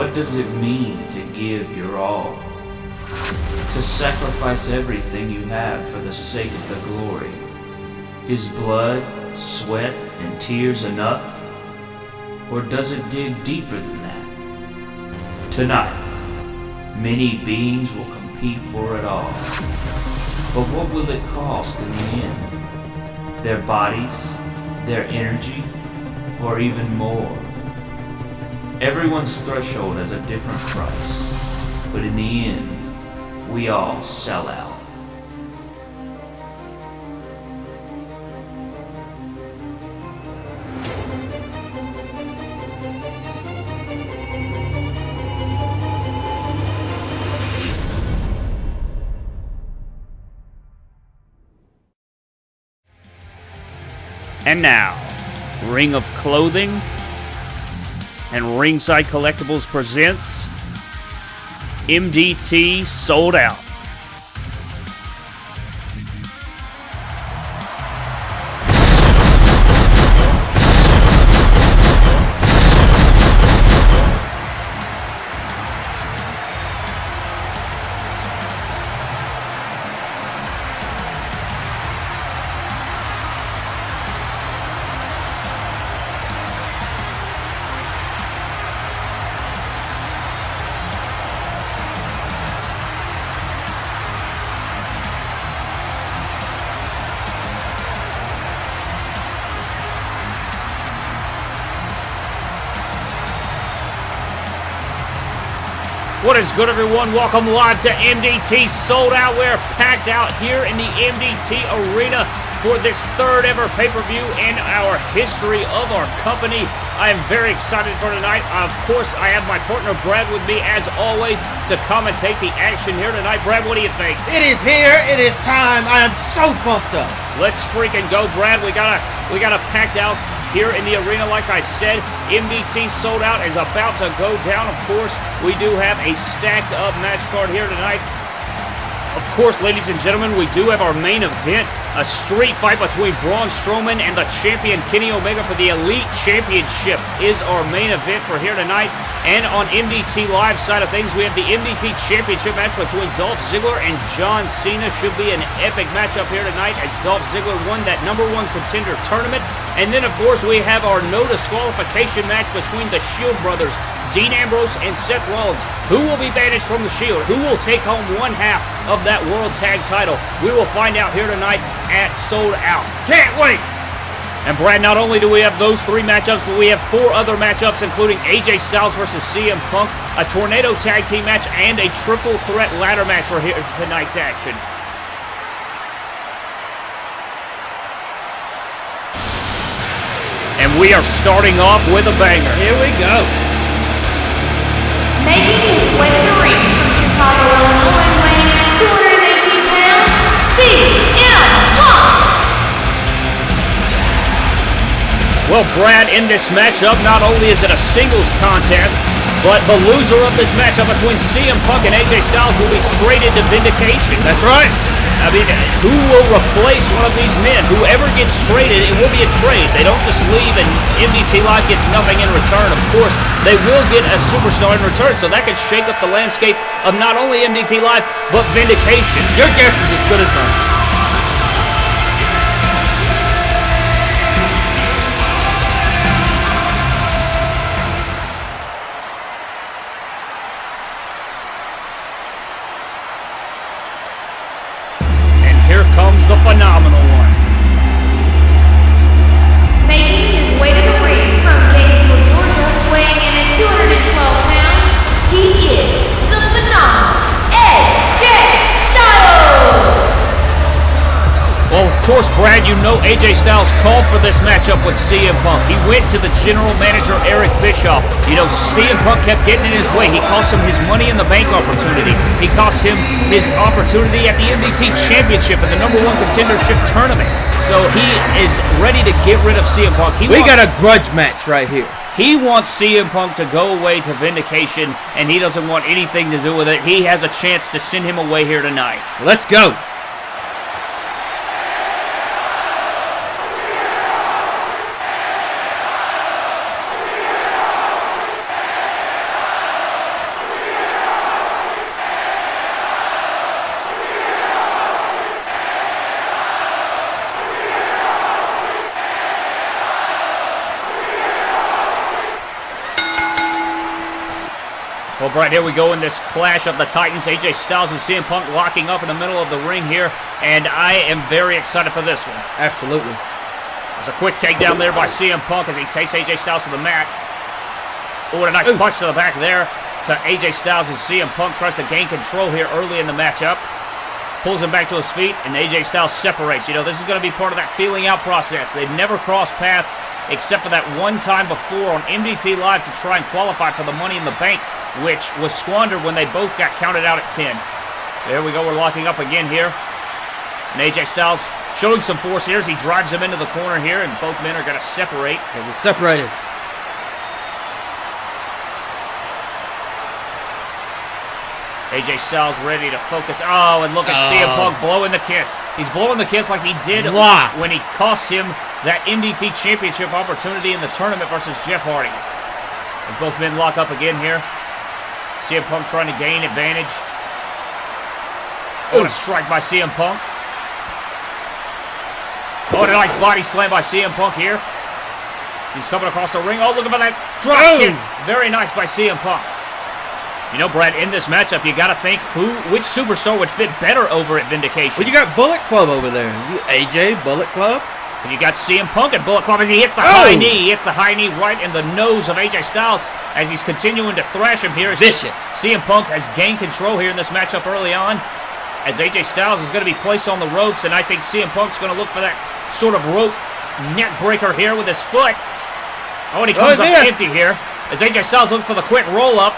What does it mean to give your all? To sacrifice everything you have for the sake of the glory? Is blood, sweat, and tears enough? Or does it dig deeper than that? Tonight, many beings will compete for it all. But what will it cost in the end? Their bodies, their energy, or even more? Everyone's threshold has a different price, but in the end, we all sell out. And now, Ring of Clothing and Ringside Collectibles presents MDT Sold Out. What is good, everyone? Welcome live to MDT Sold Out. We're packed out here in the MDT Arena for this third ever pay-per-view in our history of our company. I am very excited for tonight. Of course, I have my partner Brad with me as always to commentate the action here tonight. Brad, what do you think? It is here. It is time. I am so pumped up. Let's freaking go, Brad. We got a we got a packed house here in the arena. Like I said, MDT sold out is about to go down. Of course, we do have a stacked up match card here tonight. Of course, ladies and gentlemen, we do have our main event a street fight between Braun Strowman and the champion Kenny Omega for the Elite Championship is our main event for here tonight. And on MDT Live side of things, we have the MDT Championship match between Dolph Ziggler and John Cena. Should be an epic matchup here tonight as Dolph Ziggler won that number one contender tournament. And then, of course, we have our no disqualification match between the Shield brothers, Dean Ambrose and Seth Rollins. Who will be banished from the Shield? Who will take home one half of that World Tag title? We will find out here tonight at Sold Out. Can't wait! And Brad, not only do we have those three matchups, but we have four other matchups, including AJ Styles versus CM Punk, a Tornado Tag Team match, and a Triple Threat Ladder match for here, tonight's action. And we are starting off with a banger. Here we go. Making his way to the ring from Chicago, Illinois, weighing in 218 pounds, CM Punk. Well, Brad, in this matchup, not only is it a singles contest, but the loser of this matchup between CM Punk and AJ Styles will be traded to Vindication. That's right. I mean, who will replace one of these men? Whoever gets traded, it will be a trade. They don't just leave and MDT Live gets nothing in return. Of course, they will get a superstar in return, so that could shake up the landscape of not only MDT Live, but Vindication. Your guess is as good as mine. Know AJ Styles called for this matchup with CM Punk. He went to the general manager, Eric Bischoff. You know, CM Punk kept getting in his way. He cost him his money in the bank opportunity. He cost him his opportunity at the MDT Championship and the number one contendership tournament. So he is ready to get rid of CM Punk. He We got a grudge match right here. He wants CM Punk to go away to Vindication, and he doesn't want anything to do with it. He has a chance to send him away here tonight. Let's go. Well, Brad, here we go in this clash of the Titans. AJ Styles and CM Punk locking up in the middle of the ring here, and I am very excited for this one. Absolutely. There's a quick takedown there by CM Punk as he takes AJ Styles to the mat. Oh, and a nice Ooh. punch to the back there to AJ Styles as CM Punk tries to gain control here early in the matchup. Pulls him back to his feet, and AJ Styles separates. You know, this is going to be part of that feeling out process. They've never crossed paths except for that one time before on MDT Live to try and qualify for the Money in the Bank, which was squandered when they both got counted out at 10. There we go. We're locking up again here. And AJ Styles showing some force here as he drives him into the corner here, and both men are going to separate. Separated. AJ Styles ready to focus. Oh, and look at CM Oh. Punk blowing the kiss. He's blowing the kiss like he did when he cost him that MDT Championship opportunity in the tournament versus Jeff Hardy. As both men lock up again here. CM Punk trying to gain advantage. Oh, a strike by CM Punk. Oh, a nice body slam by CM Punk here. He's coming across the ring. Oh, look at that drop kick. Very nice by CM Punk. You know, Brad, in this matchup, you got to think who, which superstar would fit better over at Vindication. Well, you got Bullet Club over there. You, AJ, Bullet Club. And you got CM Punk at Bullet Club as he hits the Oh! high knee. He hits the high knee right in the nose of AJ Styles as he's continuing to thrash him here. Vicious. CM Punk has gained control here in this matchup early on as AJ Styles is going to be placed on the ropes, and I think CM Punk's going to look for that sort of rope neck breaker here with his foot. Oh, and he Oh, comes he up empty here as AJ Styles looks for the quick roll up.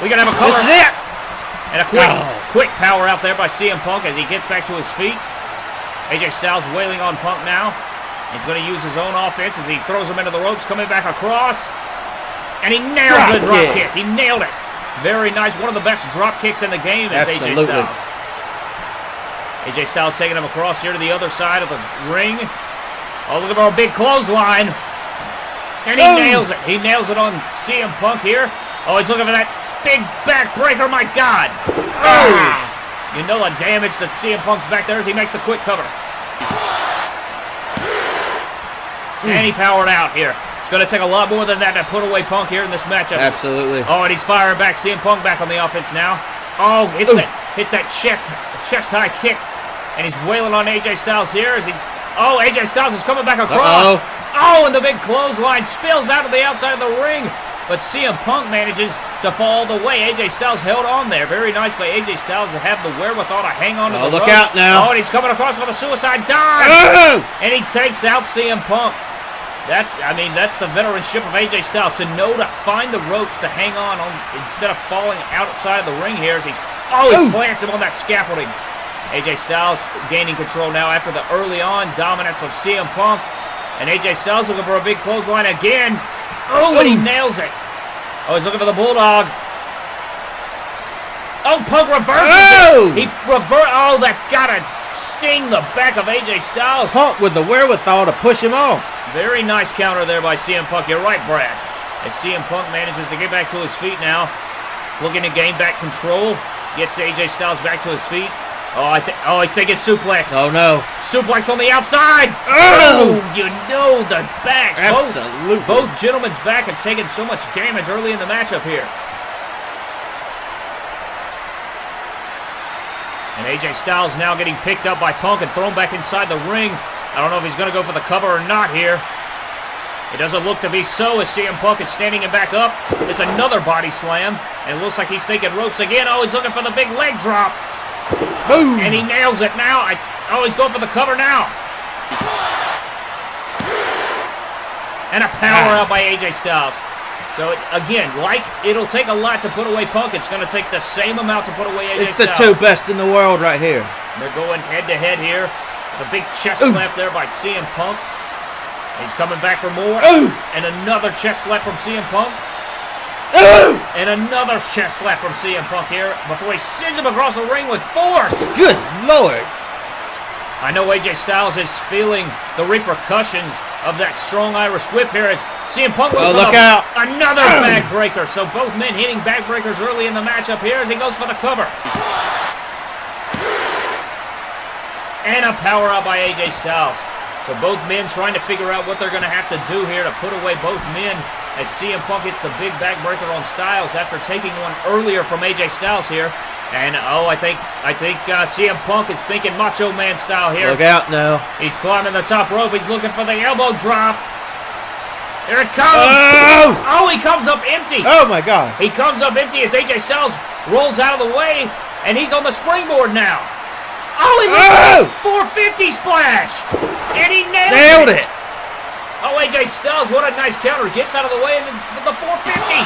We're going to have a This cover. is it. And a quick, Oh. quick power out there by CM Punk as he gets back to his feet. AJ Styles wailing on Punk now. He's going to use his own offense as he throws him into the ropes, coming back across. And he nails Drop the drop kick. kick. He nailed it. Very nice. One of the best drop kicks in the game is AJ Styles. AJ Styles taking him across here to the other side of the ring. Oh, look at our big clothesline. And he Boom. nails it. He nails it on CM Punk here. Oh, he's looking for that big backbreaker. My God. Ah. You know the damage that CM Punk's back there as he makes the quick cover. Hmm. And he powered out here. It's going to take a lot more than that to put away Punk here in this matchup. Absolutely. Oh, and he's firing back. CM Punk back on the offense now. Oh, hits Ooh. that hits that chest chest high kick, and he's wailing on AJ Styles here as he's. Oh, AJ Styles is coming back across. Uh-oh. Oh, and the big clothesline spills out to the outside of the ring, but CM Punk manages to fall the way. AJ Styles held on there. Very nice by AJ Styles to have the wherewithal to hang on to Oh, the look ropes. out now. Oh, and he's coming across with a suicide dive. Oh! And he takes out CM Punk. That's, I mean, that's the veteranship of AJ Styles to know to find the ropes to hang on, on instead of falling outside of the ring here. As he's, oh, he Ooh. plants him on that scaffolding. AJ Styles gaining control now after the early on dominance of CM Punk. And AJ Styles looking for a big clothesline again. Oh, and he oh! nails it. Oh, he's looking for the Bulldog. Oh, Punk reverses Oh! it. He rever. Oh, that's gotta sting the back of AJ Styles. Punk with the wherewithal to push him off. Very nice counter there by CM Punk. You're right, Brad. As CM Punk manages to get back to his feet now, looking to gain back control, gets AJ Styles back to his feet. Oh, oh, I think. Oh, he's thinking suplex. Oh no. Suplex on the outside. Oh! oh! you know the back. Both- Absolutely. Both, gentlemen's back have taken so much damage early in the matchup here. And AJ Styles now getting picked up by Punk and thrown back inside the ring. I don't know if he's going to go for the cover or not here. It doesn't look to be so as CM Punk is standing him back up. It's another body slam. And it looks like he's thinking ropes again. Oh, he's looking for the big leg drop. Boom. And he nails it now. I, oh, he's going for the cover now. And a power Ah. out by AJ Styles. So, again, like it'll take a lot to put away Punk, it's going to take the same amount to put away AJ It's the Styles. two best in the world right here. They're going head to head here. There's a big chest Ooh. slap there by CM Punk. He's coming back for more. Ooh. And another chest slap from CM Punk. Oh! And another chest slap from CM Punk here before he sends him across the ring with force. Good lord. I know AJ Styles is feeling the repercussions of that strong Irish whip here as CM Punk goes Oh, look out. another backbreaker. So both men hitting backbreakers early in the matchup here as he goes for the cover. And a power out by AJ Styles. So both men trying to figure out what they're going to have to do here to put away both men as CM Punk hits the big backbreaker on Styles after taking one earlier from AJ Styles here. And oh, I think I think uh, CM Punk is thinking Macho Man style here. Look out now. He's climbing the top rope. He's looking for the elbow drop. Here it comes. Oh! Oh, he comes up empty. Oh my God. He comes up empty as AJ Styles rolls out of the way, and he's on the springboard now. Oh, he Oh! 450 splash, and he nailed, Nailed it. it. Oh, AJ Styles, what a nice counter. Gets out of the way and then the 450.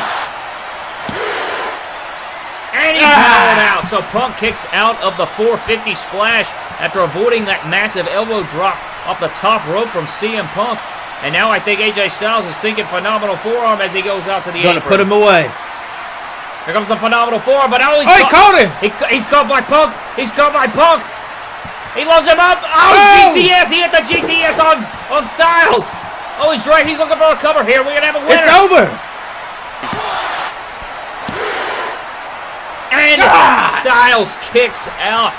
And he Ah. powered out. So Punk kicks out of the 450 splash after avoiding that massive elbow drop off the top rope from CM Punk. And now I think AJ Styles is thinking phenomenal forearm as he goes out to the Gonna apron. put him away. Here comes the phenomenal forearm, but oh, he's Oh, he caught him. He, he's caught by Punk. He's caught by Punk. He loads him up. Oh, Oh! GTS. He hit the GTS on, on Styles. Oh, he's right. He's looking for a cover here. We're going to have a winner. It's over. And Ah! Styles kicks out.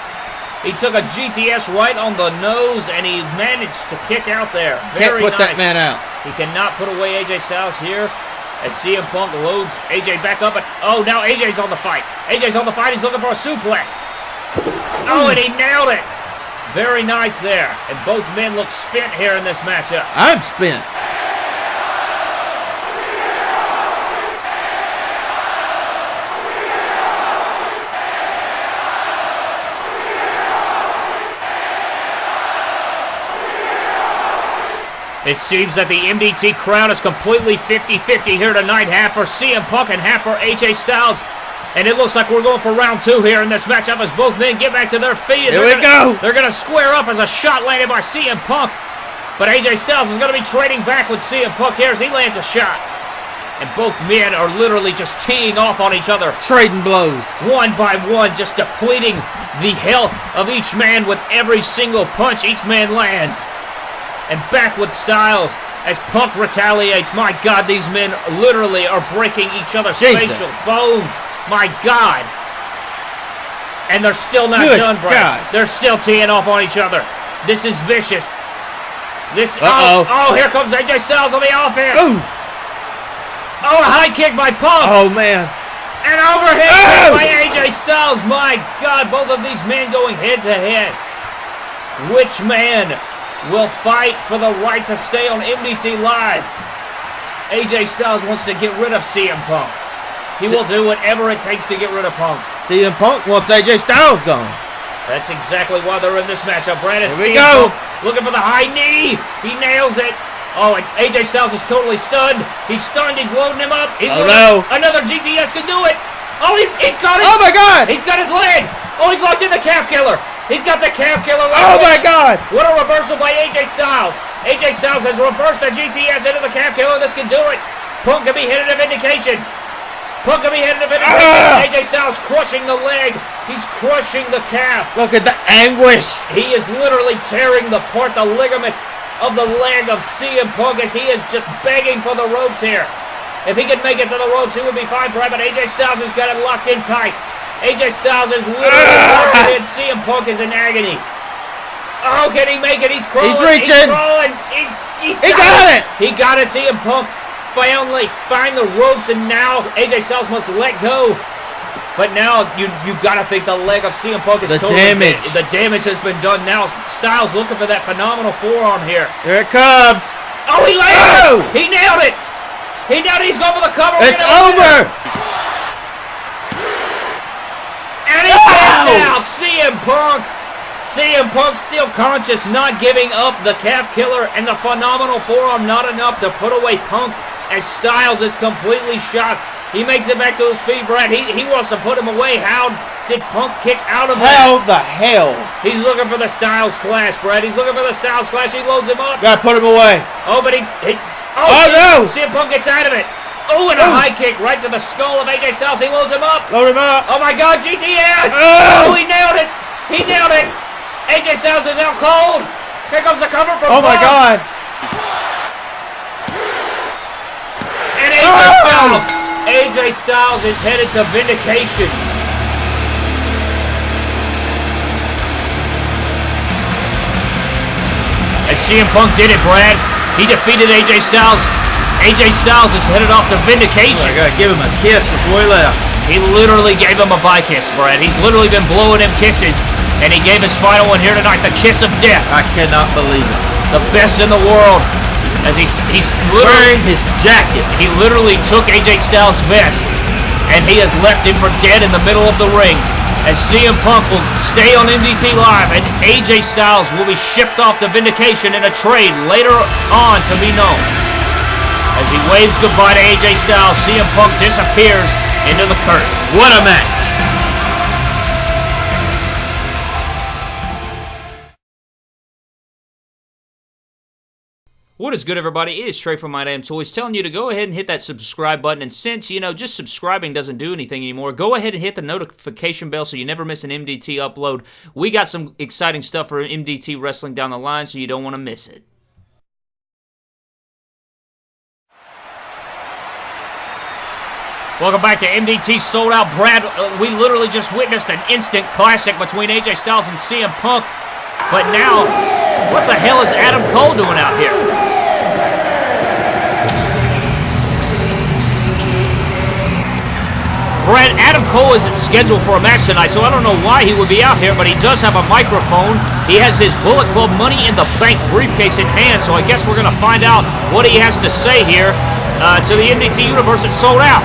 He took a GTS right on the nose, and he managed to kick out there. Can't put nice. that man out. He cannot put away AJ Styles here. As CM Punk loads AJ back up. And, oh, now AJ's on the fight. AJ's on the fight. He's looking for a suplex. Oh, and he nailed it. Very nice there. And both men look spent here in this matchup. I'm spent. It seems that the MDT crowd is completely 50-50 here tonight. Half for CM Punk and half for AJ Styles. And it looks like we're going for round two here in this matchup as both men get back to their feet. Here they're we gonna- go. They're going to square up as a shot landed by CM Punk. But AJ Styles is going to be trading back with CM Punk here as he lands a shot. And both men are literally just teeing off on each other Trading blows. one by one, just depleting the health of each man with every single punch each man lands. And back with Styles as Punk retaliates. My God, these men literally are breaking each other's Jesus. facial bones. My God. And they're still not Good done, Brad. God. They're still teeing off on each other. This is vicious. This. Oh, Uh-oh. Oh, oh, here comes AJ Styles on the offense. Ooh. Oh, a high kick by Punk. Oh man. An overhead Oh! by AJ Styles. My God, both of these men going head to head. Which man will fight for the right to stay on MDT Live? AJ Styles wants to get rid of CM Punk. He will do whatever it takes to get rid of Punk. CM Punk wants AJ Styles gone. That's exactly why they're in this matchup. Brandon Here we go. Punk looking for the high knee. He nails it. Oh, and AJ Styles is totally stunned. He's stunned. He's loading him up. He's Oh, no. Another GTS can do it. Oh, he, he's got it. Oh my God. He's got his leg. Oh, he's locked in the calf killer. He's got the calf killer. Oh my. God. What a reversal by AJ Styles. AJ Styles has reversed the GTS into the calf killer. This can do it. Punk can be hit at a vindication. Punk can be hit vindication. Ah! AJ Styles crushing the leg. He's crushing the calf. Look at the anguish. He is literally tearing apart the ligaments of the leg of CM Punk as he is just begging for the ropes here. If he could make it to the ropes, he would be fine, Brad, but AJ Styles has got it locked in tight. AJ Styles is literally Ah! locked in. CM Punk is in agony. Oh, can he make it? He's crawling. He's reaching. crawling. He's, he's He got it. He got it. CM Punk finally find the ropes, and now AJ Styles must let go. But now you you gotta think the leg of CM Punk is The totally damage. da- the damage has been done. Now Styles looking for that phenomenal forearm here. Here it comes. Oh, he landed Oh! He nailed it! He nailed it! He's going for the cover! It's We're gonna win over. And he's Ow! kicked out! CM Punk! CM Punk still conscious, not giving up the calf killer and the phenomenal forearm not enough to put away Punk as Styles is completely shocked. He makes it back to his feet, Brad. He, he wants to put him away. How did Punk kick out of that? How the hell? He's looking for the Styles Clash, Brad. He's looking for the Styles Clash. He loads him up. Gotta put him away. Oh, but he. he Oh, oh CM no! CM Punk gets out of it. Oh, and a Oh. high kick right to the skull of AJ Styles. He loads him up. Load him up. Oh my God, GTS! Oh! Oh, he nailed it! He nailed it! AJ Styles is out cold. Here comes the cover from Oh my God. And AJ Oh! Ah! Styles, AJ Styles is headed to vindication. And CM Punk did it, Brad. He defeated AJ Styles. AJ Styles is headed off to Vindication. I gotta give him a kiss before he left. He literally gave him a bye kiss, Brad. He's literally been blowing him kisses. And he gave his final one here tonight, the kiss of death. I cannot believe it. The best in the world. As he's he's Wearing his jacket. he literally took AJ Styles' vest and he has left him for dead in the middle of the ring. As CM Punk will stay on MDT Live and AJ Styles will be shipped off to Vindication in a trade later on to be known. As he waves goodbye to AJ Styles, CM Punk disappears into the curtain. What a match. What is good, everybody? It is Trey from My Damn Toys telling you to go ahead and hit that subscribe button. And since, you know, just subscribing doesn't do anything anymore, go ahead and hit the notification bell so you never miss an MDT upload. We got some exciting stuff for MDT Wrestling down the line, so you don't want to miss it. Welcome back to MDT Sold Out. Brad, uh, we literally just witnessed an instant classic between AJ Styles and CM Punk. But now, what the hell is Adam Cole doing out here? Brad, Adam Cole isn't scheduled for a match tonight, so I don't know why he would be out here, but he does have a microphone. He has his Bullet Club Money in the Bank briefcase in hand, so I guess we're going to find out what he has to say here uh, to the MDT Universe that's sold out.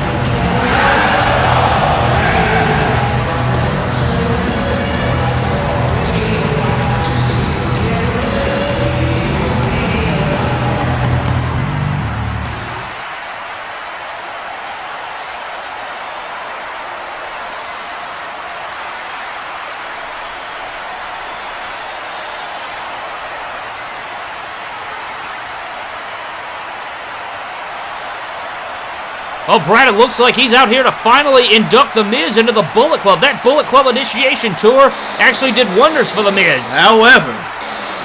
Oh, Brad, it looks like he's out here to finally induct The Miz into the Bullet Club. That Bullet Club initiation tour actually did wonders for The Miz. However,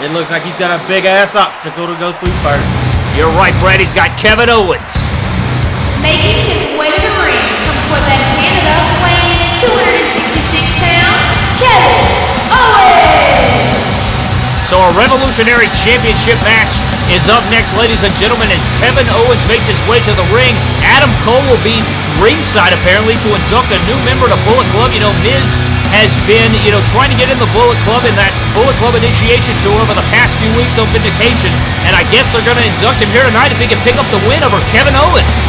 it looks like he's got a big ass obstacle to go through first. You're right, Brad. He's got Kevin Owens. Making his way to the ring from Quebec, Canada, weighing in at 266 pounds, Kevin Owens! So a Revolutionary Championship match is up next, ladies and gentlemen, as Kevin Owens makes his way to the ring. Adam Cole will be ringside, apparently, to induct a new member to Bullet Club. You know, Miz has been, you know, trying to get in the Bullet Club in that Bullet Club initiation tour over the past few weeks on Vindication, and I guess they're going to induct him here tonight if he can pick up the win over Kevin Owens.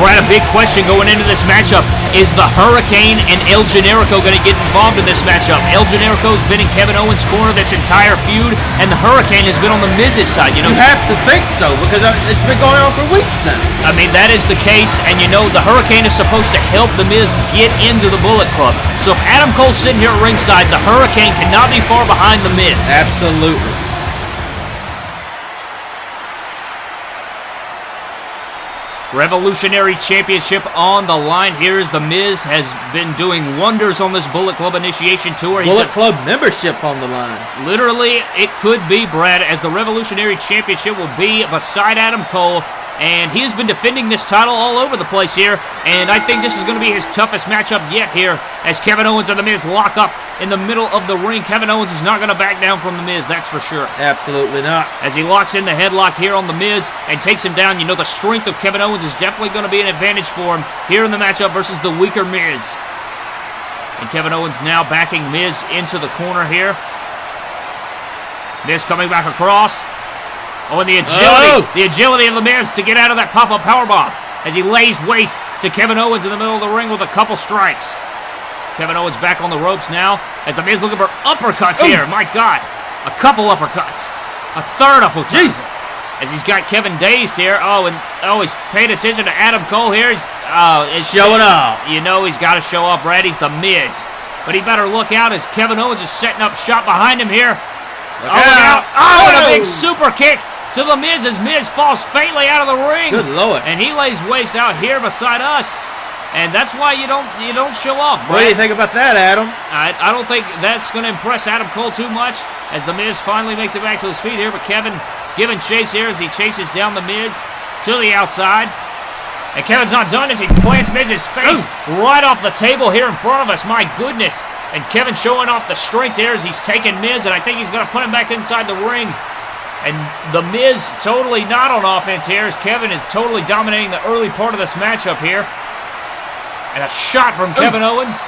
Brad, a big question going into this matchup. Is the Hurricane and El Generico going to get involved in this matchup? El Generico's been in Kevin Owens' corner this entire feud, and the Hurricane has been on the Miz's side. You know, You have to think so because uh, it's been going on for weeks now. I mean, that is the case, and you know, the Hurricane is supposed to help The Miz get into the Bullet Club. So if Adam Cole's sitting here at ringside, the Hurricane cannot be far behind The Miz. Absolutely. Revolutionary Championship on the line. Here is The Miz has been doing wonders on this Bullet Club initiation tour. He's Bullet Club membership on the line. Literally, it could be Brad, as the Revolutionary Championship will be beside Adam Cole, and he has been defending this title all over the place here. And I think this is going to be his toughest matchup yet here, as Kevin Owens and The Miz lock up in the middle of the ring. Kevin Owens is not going to back down from The Miz, that's for sure. Absolutely not. As he locks in the headlock here on The Miz and takes him down, you know the strength of Kevin Owens is definitely going to be an advantage for him here in the matchup versus the weaker Miz. And Kevin Owens now backing Miz into the corner here. Miz coming back across. Oh, and the oh. agility, Oh! the agility of the Miz to get out of that pop-up powerbomb as he lays waste to Kevin Owens in the middle of the ring with a couple strikes. Kevin Owens back on the ropes now as the Miz looking for uppercuts Ooh. here. My God, a couple uppercuts, a third uppercut. Jesus. As he's got Kevin dazed here. Oh, and oh, he's paying attention to Adam Cole here. He's, oh, it's Showing up. You know he's got to show up, Brad, he's the Miz. But he better look out as Kevin Owens is setting up shot behind him here. Oh, look out. Oh, and a big Oh. super kick to The Miz as Miz falls faintly out of the ring. Good lord. And he lays waste out here beside us. And that's why you don't you don't show off, What do you think about that, Adam? I, I don't think that's going to impress Adam Cole too much as The Miz finally makes it back to his feet here. But Kevin giving chase here as he chases down The Miz to the outside. And Kevin's not done as he plants Miz's face right off the table here in front of us. My goodness. And Kevin showing off the strength there as he's taking Miz, and I think he's going to put him back inside the ring. And The Miz totally not on offense here as Kevin is totally dominating the early part of this matchup here. And a shot from oh. Kevin Owens.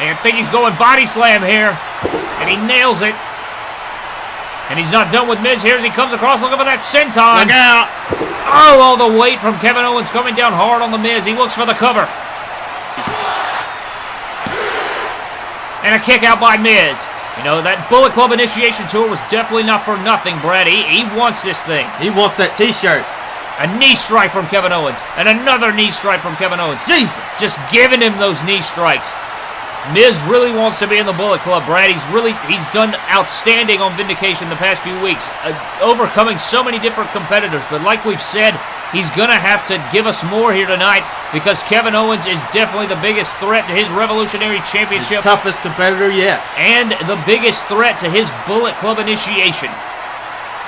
And I think he's going body slam here. And he nails it. And he's not done with Miz here as he comes across looking for that senton. Look out. Oh, all the weight from Kevin Owens coming down hard on the Miz. He looks for the cover. And a kick out by Miz. You know, that Bullet Club initiation tour was definitely not for nothing, Brad. He, he wants this thing. He wants that t-shirt. A knee strike from Kevin Owens. And another knee strike from Kevin Owens. Jesus. Just giving him those knee strikes. Miz really wants to be in the Bullet Club, Brad. He's really he's done outstanding on Vindication the past few weeks, uh, overcoming so many different competitors. But like we've said, he's gonna have to give us more here tonight because Kevin Owens is definitely the biggest threat to his Revolutionary His Championship toughest competitor yet. and the biggest threat to his Bullet Club initiation.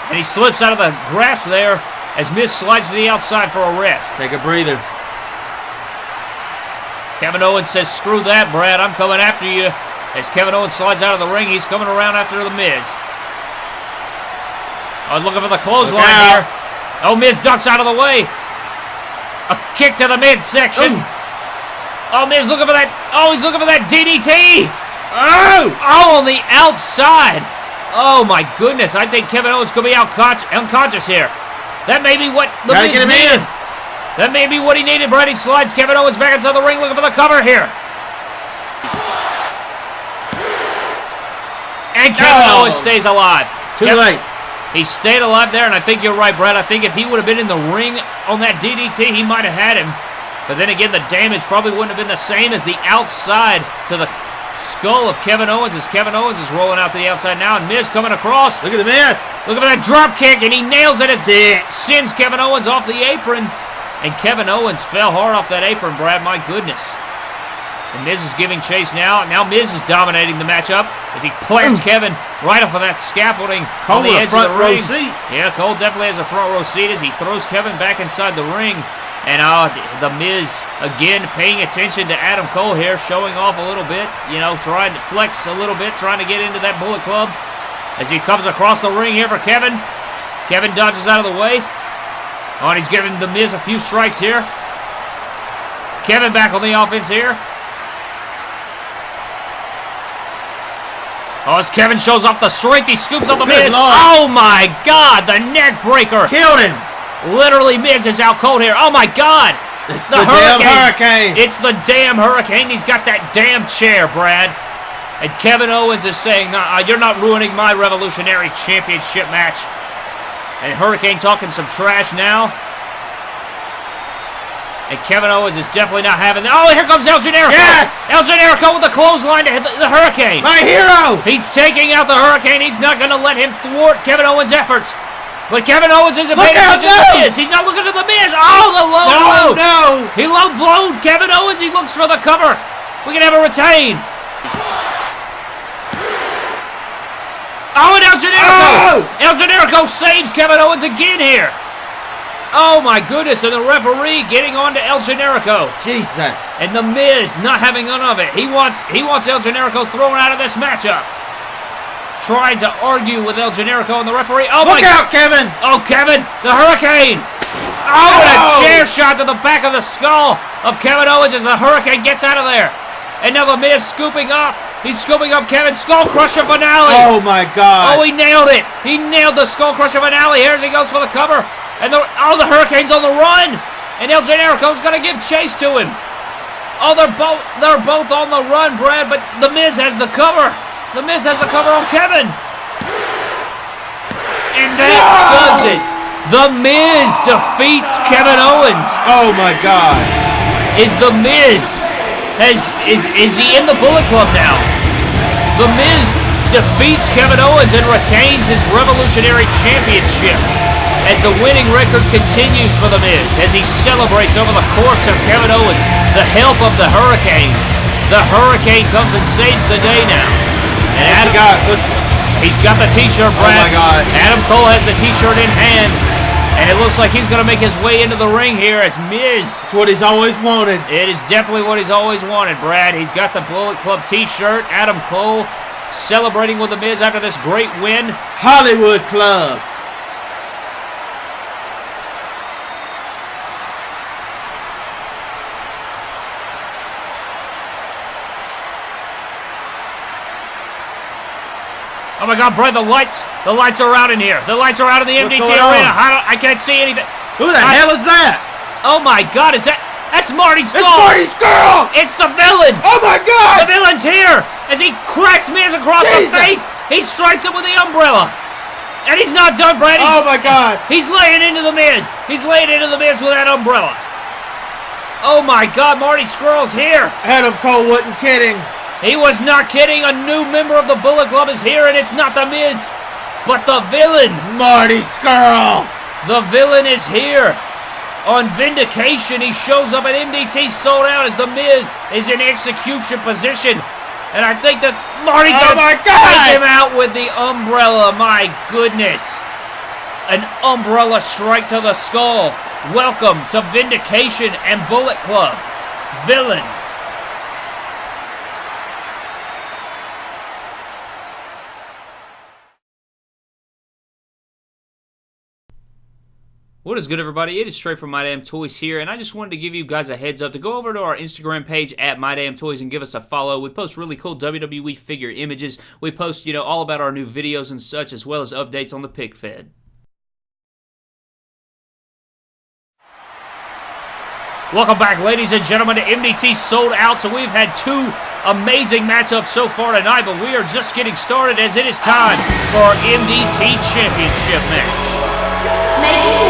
And he slips out of the grasp there as Miz slides to the outside for a rest. Take a breather. Kevin Owens says, screw that, Brad. I'm coming after you. As Kevin Owens slides out of the ring, he's coming around after The Miz. Oh, looking for the clothesline here. Oh, Miz ducks out of the way. A kick to the midsection. Oh, oh Miz looking for that. Oh, he's looking for that DDT. Oh! Oh, on the outside. Oh, my goodness. I think Kevin Owens could be unconscious, unconscious here. That may be what The Gotta Miz get him needed. in. That may be what he needed. Brady slides Kevin Owens back inside the ring looking for the cover here. And Kevin No. Owens stays alive. Too Kev- late. He stayed alive there, and I think you're right, Brad. I think if he would have been in the ring on that DDT, he might have had him. But then again, the damage probably wouldn't have been the same as the outside to the skull of Kevin Owens as Kevin Owens is rolling out to the outside now, and Miz coming across. Look at the Miz. Look at that drop kick, and he nails it as Sick. sends Kevin Owens off the apron. And Kevin Owens fell hard off that apron, Brad. My goodness. And Miz is giving chase now. Now Miz is dominating the matchup as he plants Kevin right off of that scaffolding Cole on the edge front of the row ring. seat. Yeah, Cole definitely has a front row seat as he throws Kevin back inside the ring. And uh, the Miz again paying attention to Adam Cole here, showing off a little bit. You know, trying to flex a little bit, trying to get into that Bullet Club as he comes across the ring here for Kevin. Kevin dodges out of the way. Oh, and he's giving The Miz a few strikes here. Kevin back on the offense here. Oh, as Kevin shows off the strength, he scoops up The Good Miz. Lord. Oh, my God, the neck breaker. Killed him. Literally, Miz is out cold here. Oh, my God. It's the the, damn hurricane. hurricane. It's the damn hurricane. He's got that damn chair, Brad. And Kevin Owens is saying, uh, You're not ruining my Revolutionary Championship match. And Hurricane talking some trash now. And Kevin Owens is definitely not having that. Oh, here comes El Generico. Yes! El Generico with the clothesline to hit the, the Hurricane. My hero. He's taking out the Hurricane. He's not going to let him thwart Kevin Owens' efforts. But Kevin Owens isn't Look paying attention to the! Miz. He's not looking at the Miz. Oh, the low No, blow. no. He low blowed Kevin Owens. He looks for the cover. We can have a retain. Oh, and El Generico. Oh! El Generico saves Kevin Owens again here. Oh my goodness! And the referee getting on to El Generico, Jesus. and the Miz not having none of it. He wants he wants El Generico thrown out of this matchup. Trying to argue with El Generico and the referee. Oh Look my! out, Kevin. Oh, Kevin, the Hurricane! Oh, and a chair shot to the back of the skull of Kevin Owens as the Hurricane gets out of there. And now the Miz scooping up. He's scooping up Kevin's Skull Crusher finale. Oh my God. Oh, he nailed it. He nailed the Skull Crusher finale. Here he goes for the cover. And the, oh, the Hurricane's on the run. And El Generico's going to give chase to him. Oh, they're both they're both on the run, Brad, but The Miz has the cover. The Miz has the cover on Kevin. And that does it. The Miz defeats Kevin Owens. Oh my God. Is The Miz has is is he in the Bullet Club now? The Miz defeats Kevin Owens and retains his Revolutionary Championship. As the winning record continues for The Miz, as he celebrates over the corpse of Kevin Owens, the help of the Hurricane. The Hurricane comes and saves the day now. And Adam, got. He's got the T-shirt, oh Brad. my God. Adam Cole has the T-shirt in hand, and it looks like he's going to make his way into the ring here as Miz it's what he's always wanted. it is definitely what he's always wanted, Brad. He's got the Bullet Club t-shirt. Adam Cole celebrating with The Miz after this great win. Hollywood Club. Oh my God, Brad, the lights, the lights are out in here. The lights are out in the What's MDT arena. I, don't, I can't see anything. Who the I- hell is that? Oh my God, is that, that's Marty Scurll. It's Marty Scurll! It's the villain. Oh my god! The villain's here as he cracks Miz across Jesus. the face. He strikes him with the umbrella. And he's not done, Brad. He's, Oh my god! He's laying into the Miz. He's laying into the Miz with that umbrella. Oh my God, Marty Scurll's here. Adam Cole wasn't kidding. He was not kidding. A new member of the Bullet Club is here, and it's not the Miz, but the villain. Marty Scurll! The villain is here. On Vindication, he shows up at MDT sold out as the Miz is in execution position. And I think that Marty's Oh gonna take him out with the umbrella. My goodness. An umbrella strike to the skull. Welcome to Vindication and Bullet Club. Villain. What is good, everybody? It is Trey from My Damn Toys here, and I just wanted to give you guys a heads up to go over to our Instagram page at My Damn Toys and give us a follow. We post really cool WWE figure images. We post, you know, all about our new videos and such, as well as updates on the Pick Fed. Welcome back, ladies and gentlemen, to MDT Sold Out. So we've had two amazing matchups so far tonight, but we are just getting started as it is time for our MDT Championship match. Making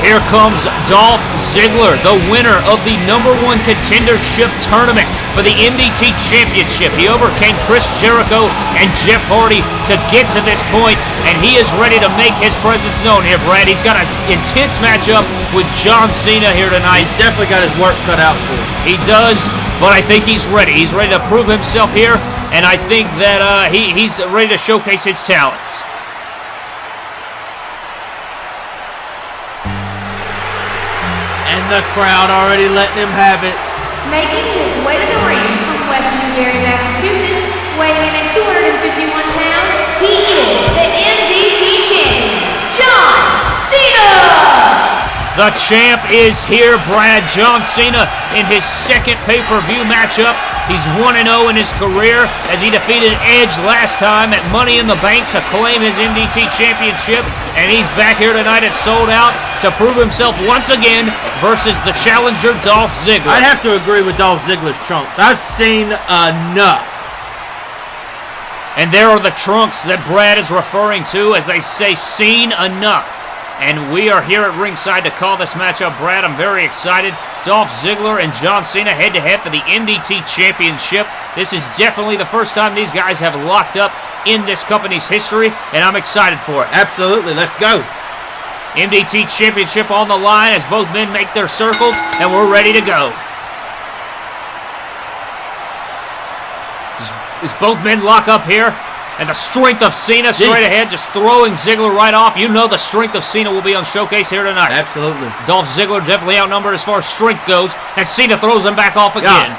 Here comes Dolph Ziggler, the winner of the number one contendership tournament for the MDT Championship. He overcame Chris Jericho and Jeff Hardy to get to this point, and he is ready to make his presence known here, Brad. He's got an intense matchup with John Cena here tonight. He's definitely got his work cut out for him. He does, but I think he's ready. He's ready to prove himself here, and I think that uh, he, he's ready to showcase his talents. And the crowd already letting him have it. Making his way to the ring from West Newbury, Massachusetts, weighing in at 251 pounds, he is the MDT champion, John Cena! The champ is here, Brad John Cena, in his second pay-per-view matchup. He's 1-0 in his career as he defeated Edge last time at Money in the Bank to claim his MDT championship. And he's back here tonight at Sold Out to prove himself once again versus the challenger Dolph Ziggler. I'd have to agree with Dolph Ziggler's trunks. I've seen enough. And there are the trunks that Brad is referring to as they say, seen enough. And we are here at ringside to call this matchup, Brad. I'm very excited. Dolph Ziggler and John Cena head to head for the MDT Championship. This is definitely the first time these guys have locked up in this company's history, and I'm excited for it. Absolutely. Let's go. MDT Championship on the line as both men make their circles, and we're ready to go. As both men lock up here, and the strength of Cena straight ahead, just throwing Ziggler right off. You know the strength of Cena will be on showcase here tonight. Absolutely. Dolph Ziggler definitely outnumbered as far as strength goes, and Cena throws him back off again.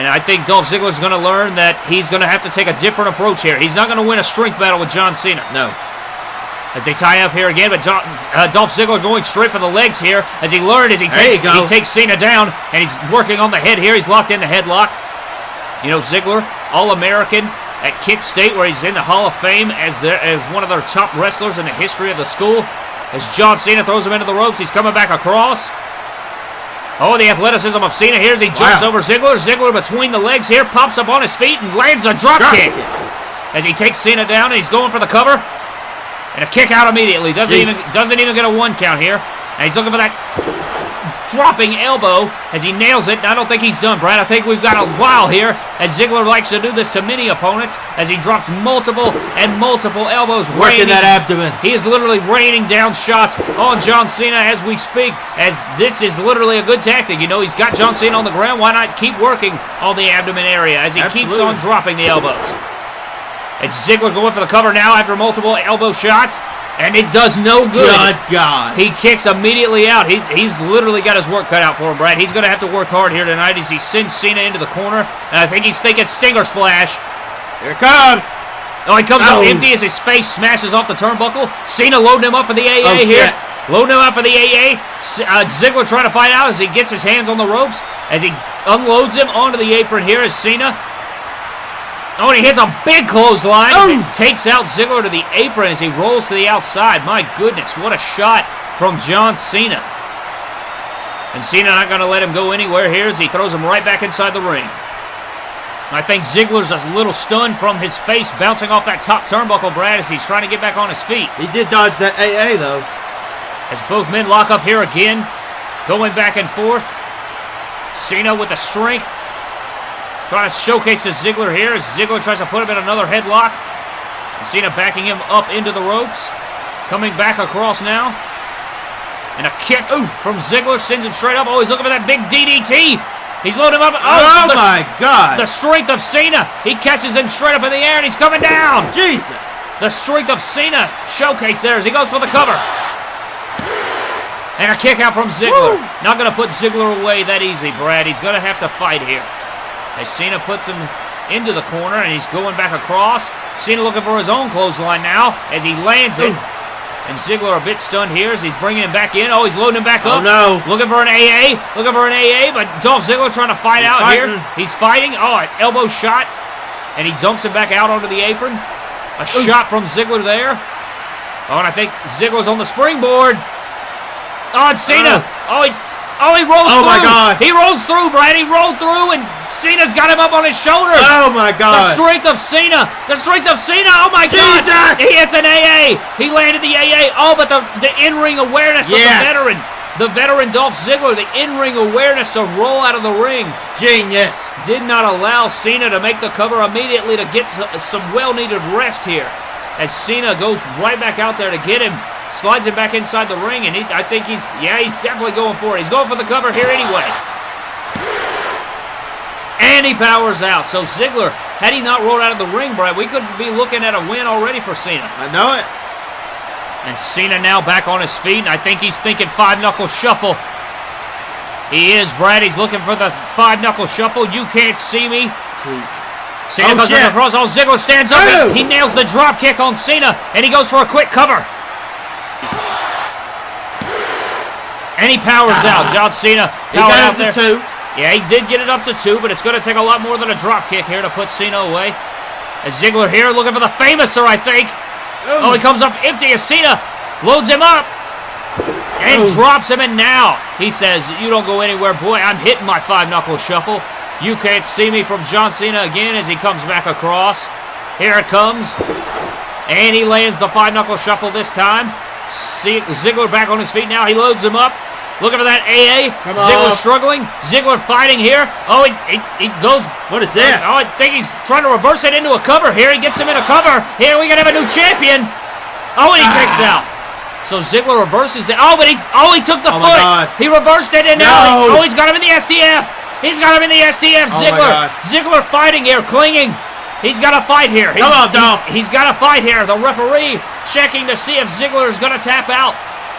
And I think Dolph Ziggler's going to learn that he's going to have to take a different approach here. He's not going to win a strength battle with John Cena No. as they tie up here again. But Dolph, uh, Dolph Ziggler going straight for the legs here, as he learned as he There takes he takes Cena down, and he's working on the head here. He's locked in the headlock. You know Ziggler, All American at Kent State, where he's in the Hall of Fame as their, as one of their top wrestlers in the history of the school. As John Cena throws him into the ropes, he's coming back across. Oh, the athleticism of Cena here as he jumps Wow. over Ziggler. Ziggler between the legs here, pops up on his feet and lands a drop, Drop kick. kick. As he takes Cena down and he's going for the cover. And a kick out immediately. Doesn't Jeez. even doesn't even get a one count here. And he's looking for that dropping elbow as he nails it. I don't think he's done, Brad. I think we've got a while here as Ziggler likes to do this to many opponents as he drops multiple and multiple elbows. Working raining- that abdomen. he is literally raining down shots on John Cena as we speak, as this is literally a good tactic. You know, he's got John Cena on the ground. Why not keep working on the abdomen area as he keeps on dropping the elbows? It's Ziggler going for the cover now after multiple elbow shots, and it does no good. Good God. He kicks immediately out. He, he's literally got his work cut out for him, Brad. He's going to have to work hard here tonight as he sends Cena into the corner, and I think he's thinking Stinger Splash. Here it comes. Oh, he comes Oh. up empty as his face smashes off the turnbuckle. Cena loading him up for the AA Oh, here. shit. Loading him up for the AA. Uh, Ziggler trying to fight out as he gets his hands on the ropes. As he unloads him onto the apron here as Cena. Oh, and he hits a big clothesline. Oh. Takes out Ziggler to the apron as he rolls to the outside. My goodness, what a shot from John Cena. And Cena not going to let him go anywhere here as he throws him right back inside the ring. I think Ziggler's a little stunned from his face bouncing off that top turnbuckle, Brad, as he's trying to get back on his feet. He did dodge that AA though. As both men lock up here again, going back and forth. Cena with the strength. Trying to showcase to Ziggler here Ziggler tries to put him in another headlock. Cena backing him up into the ropes. Coming back across now. And a kick from Ziggler sends him straight up. Oh, he's looking for that big DDT. He's loading him up. Oh, Oh, the, my God. the strength of Cena. He catches him straight up in the air and he's coming down. Jesus. The strength of Cena showcased there as he goes for the cover. And a kick out from Ziggler. Not going to put Ziggler away that easy, Brad. He's going to have to fight here. As Cena puts him into the corner and he's going back across. Cena looking for his own clothesline now as he lands it. And Ziggler a bit stunned here as he's bringing him back in. Oh, he's loading him back Oh, up. no. Looking for an AA. Looking for an AA, but Dolph Ziggler trying to fight He's out here. He's fighting. Oh, an elbow shot. And he dumps him back out onto the apron. A shot from Ziggler there. Oh, and I think Ziggler's on the springboard. Oh, and Cena. Oh, he, oh, he rolls Oh, through. my God. He rolls through, Brad. He rolled through, and Cena's got him up on his shoulder. Oh my God. The strength of Cena. The strength of Cena. Oh my God. Jesus! He hits an AA. He landed the AA. Oh, but the, the in-ring awareness of the veteran. The veteran Dolph Ziggler, the in-ring awareness to roll out of the ring Genius. did not allow Cena to make the cover immediately to get some well-needed rest here. As Cena goes right back out there to get him, slides him back inside the ring, and he, I think he's, yeah, he's definitely going for it. He's going for the cover here anyway. And he powers out. So Ziggler, had he not rolled out of the ring, Brad, we could be looking at a win already for Cena. I know it. And Cena now back on his feet, and I think he's thinking five knuckle shuffle. He is, Brad. He's looking for the five knuckle shuffle. You can't see me. Cena Oh, goes shit. across. Oh, Ziggler stands up. Oh. He nails the drop kick on Cena, and he goes for a quick cover. And he powers out. John Cena Ah. He powered got out up there. to two. Yeah, he did get it up to two, but it's going to take a lot more than a drop kick here to put Cena away. As Ziggler here looking for the Fameasser, I think. Oh, he comes up empty as Cena loads him up and Oh. drops him. And now he says, You don't go anywhere, boy. I'm hitting my five knuckle shuffle. You can't see me from John Cena again as he comes back across. Here it comes. And he lands the five knuckle shuffle this time. See, Ziggler back on his feet now. He loads him up. Looking for that AA. Come Ziggler on. struggling. Ziggler fighting here. Oh, he, he, he goes What is this? Oh, I think he's trying to reverse it into a cover here. He gets him in a cover. Here we gonna have a new champion. Oh, and he kicks Ah. out. So Ziggler reverses the. Oh, but he's. Oh, he took the Oh, foot. He reversed it, and now. No. Oh, he's got him in the STF. He's got him in the STF. Oh, Ziggler. Ziggler fighting here, clinging. He's got to fight here. He's, Come on, he's- he's got to fight here. The referee checking to see if Ziggler is going to tap out.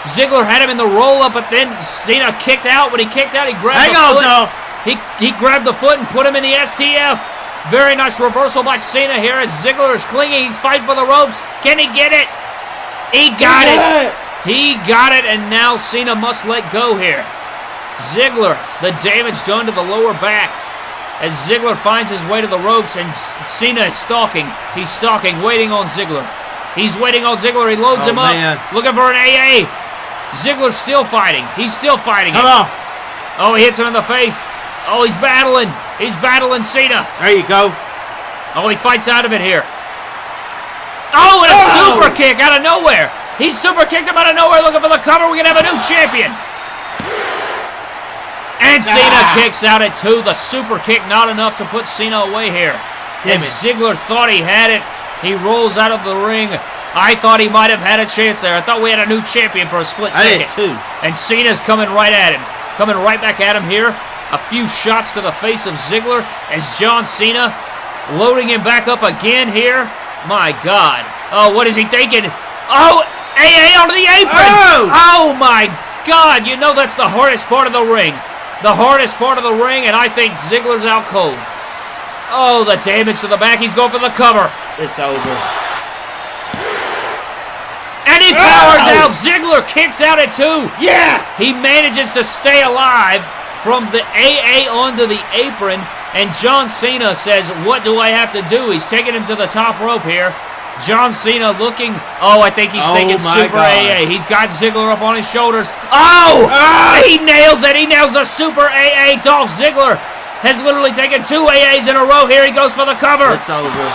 Ziggler had him in the roll up, but then Cena kicked out. When he kicked out, he grabbed Hang the on, foot. Dolph. He, he grabbed the foot and put him in the STF. Very nice reversal by Cena here as Ziggler is clinging. He's fighting for the ropes. Can he get it? He got it. He got it, and now Cena must let go here. Ziggler, the damage done to the lower back. As Ziggler finds his way to the ropes, and Cena is stalking. He's stalking, waiting on Ziggler. He's waiting on Ziggler. He loads Oh, him up, man. looking for an AA. Ziggler's still fighting. He's still fighting. Come on. Oh, he hits him in the face. Oh, he's battling. He's battling Cena. There you go. Oh, he fights out of it here. Oh, and a Ah! super kick out of nowhere. He super kicked him out of nowhere looking for the cover. We're going to have a new champion. And Cena Ah. kicks out at two. The super kick not enough to put Cena away here. Damn it. Ziggler thought he had it, he rolls out of the ring. I thought he might have had a chance there. I thought we had a new champion for a split second. I did too. And Cena's coming right at him. Coming right back at him here. A few shots to the face of Ziggler as John Cena loading him back up again here. My God. Oh, what is he thinking? Oh, AA onto the apron. Oh! oh my God. You know that's the hardest part of the ring. The hardest part of the ring, and I think Ziggler's out cold. Oh, the damage to the back. He's going for the cover. It's over. And he powers Oh! out. Ziggler kicks out at two. Yes! He manages to stay alive from the AA onto the apron, and John Cena says, What do I have to do? He's taking him to the top rope here. John Cena looking, oh, I think he's Oh thinking Super God. AA. He's got Ziggler up on his shoulders. Oh! Ah! He nails it. He nails the Super AA. Dolph Ziggler has literally taken two AAs in a row here. He goes for the cover. It's over.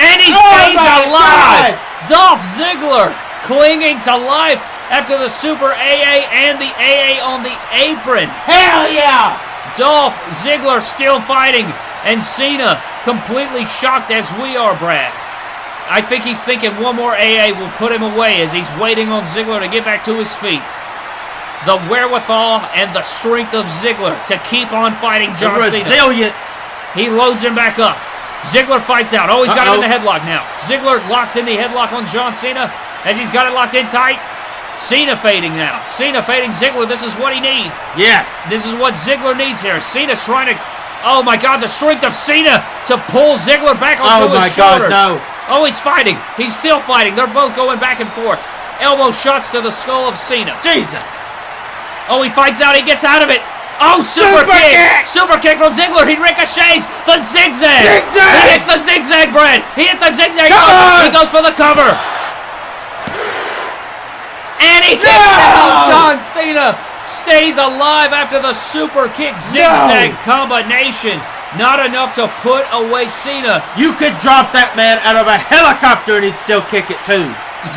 And he Oh stays alive. God. Dolph Ziggler clinging to life after the Super AA and the AA on the apron. Hell yeah! Dolph Ziggler still fighting, and Cena completely shocked as we are, Brad. I think he's thinking one more AA will put him away as he's waiting on Ziggler to get back to his feet. The wherewithal and the strength of Ziggler to keep on fighting The John Cena. resilience. He loads him back up. Ziggler fights out. Oh, he's got him in the headlock now. Ziggler locks in the headlock on John Cena as he's got it locked in tight. Cena fading now. Cena fading Ziggler. This is what he needs. Yes. This is what Ziggler needs here. Cena's trying to. Oh my God! The strength of Cena to pull Ziggler back onto Oh his my God, no. Oh, he's fighting. He's still fighting. They're both going back and forth. Elbow shots to the skull of Cena. Jesus. Oh, he fights out. He gets out of it. Oh, super, Super kick. kick! Super kick from Ziggler. He ricochets the zigzag. Zigzag! He hits the zigzag, Brad. He hits the zigzag. Come He goes for the cover. And he kicks No! out. John Cena stays alive after the super kick zigzag combination. Not enough to put away Cena. You could drop that man out of a helicopter and he'd still kick it too.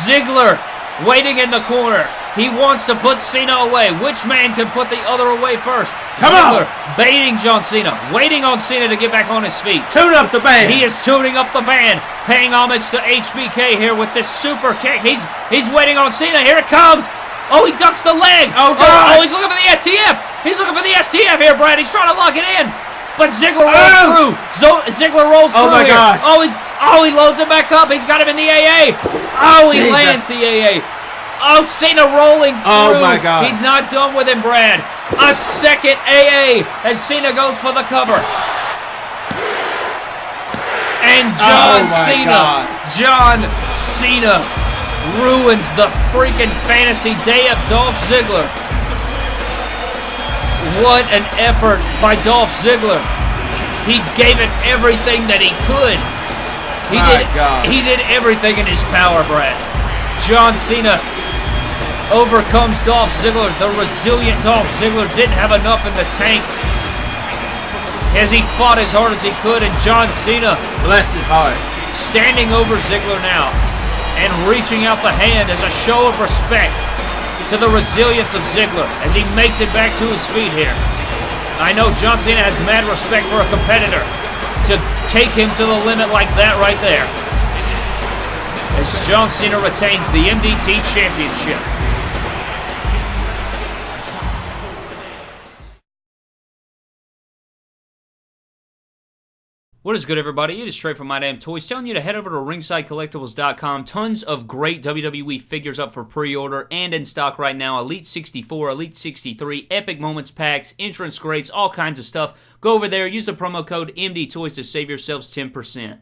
Ziggler waiting in the corner. He wants to put Cena away. Which man can put the other away first? Come on. Baiting John Cena, waiting on Cena to get back on his feet. Tune up the band. He is tuning up the band, paying homage to HBK here with this super kick. He's he's waiting on Cena. Here it comes. Oh, he ducks the leg. Oh, Oh, God. Oh, he's looking for the STF. He's looking for the STF here, Brad. He's trying to lock it in. But Ziggler rolls Oh. through. Zo- Ziggler rolls Oh, through my here. God. Oh, he's oh he loads it back up. He's got him in the AA. Oh, he Jesus. lands the AA. Oh, Cena rolling oh, through. Oh, my God. He's not done with him, Brad. A second AA as Cena goes for the cover. And oh, John Oh, Cena, God. John Cena ruins the freaking fantasy day of Dolph Ziggler. What an effort by Dolph Ziggler. He gave it everything that he could. He My did God. he did everything in his power, Brad. John Cena overcomes Dolph Ziggler. The resilient Dolph Ziggler didn't have enough in the tank as he fought as hard as he could, and John Cena Bless his heart. standing over Ziggler now and reaching out the hand as a show of respect to the resilience of Ziggler as he makes it back to his feet here. I know John Cena has mad respect for a competitor to take him to the limit like that right there. As John Cena retains the MDT Championship. What is good, everybody? It is straight from My Damn Toys telling you to head over to ringsidecollectibles.com. Tons of great WWE figures up for pre order and in stock right now Elite 64, Elite 63, Epic Moments packs, entrance crates, all kinds of stuff. Go over there, use the promo code MD Toys to save yourselves 10%.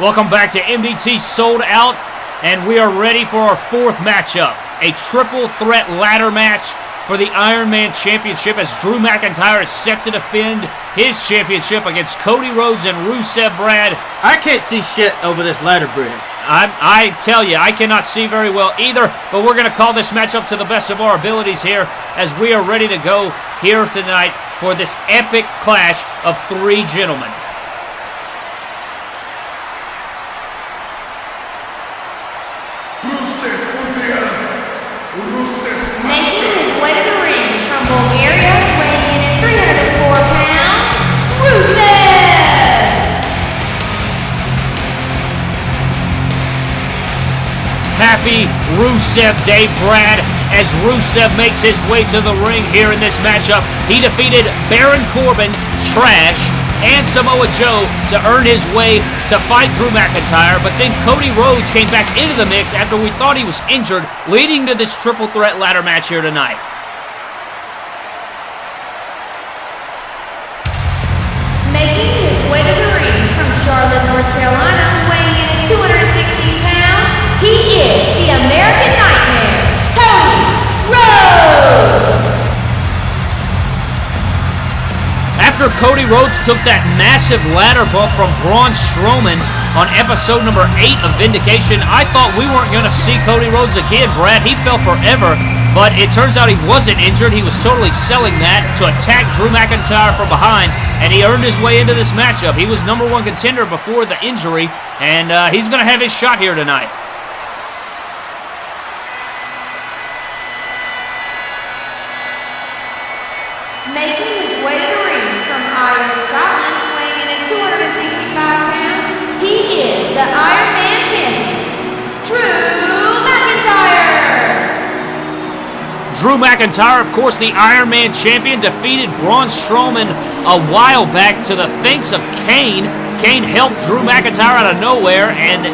Welcome back to MDT Sold Out, and we are ready for our fourth matchup. A triple threat ladder match for the Iron Man Championship as Drew McIntyre is set to defend his championship against Cody Rhodes and Rusev Brad. I can't see shit over this ladder bridge. I, I tell you, I cannot see very well either, but we're going to call this matchup to the best of our abilities here as we are ready to go here tonight for this epic clash of three gentlemen. Happy Rusev Day, Brad, as Rusev makes his way to the ring here in this matchup. He defeated Baron Corbin, Trash, and Samoa Joe to earn his way to fight Drew McIntyre, but then Cody Rhodes came back into the mix after we thought he was injured, leading to this triple threat ladder match here tonight. After Cody Rhodes took that massive ladder bump from Braun Strowman on episode number 8 of Vindication, I thought we weren't going to see Cody Rhodes again, Brad. He fell forever, but it turns out he wasn't injured. He was totally selling that to attack Drew McIntyre from behind, and he earned his way into this matchup. He was number one contender before the injury, and uh, he's going to have his shot here tonight. Drew McIntyre, of course, the Iron Man champion, defeated Braun Strowman a while back to the thanks of Kane. Kane helped Drew McIntyre out of nowhere and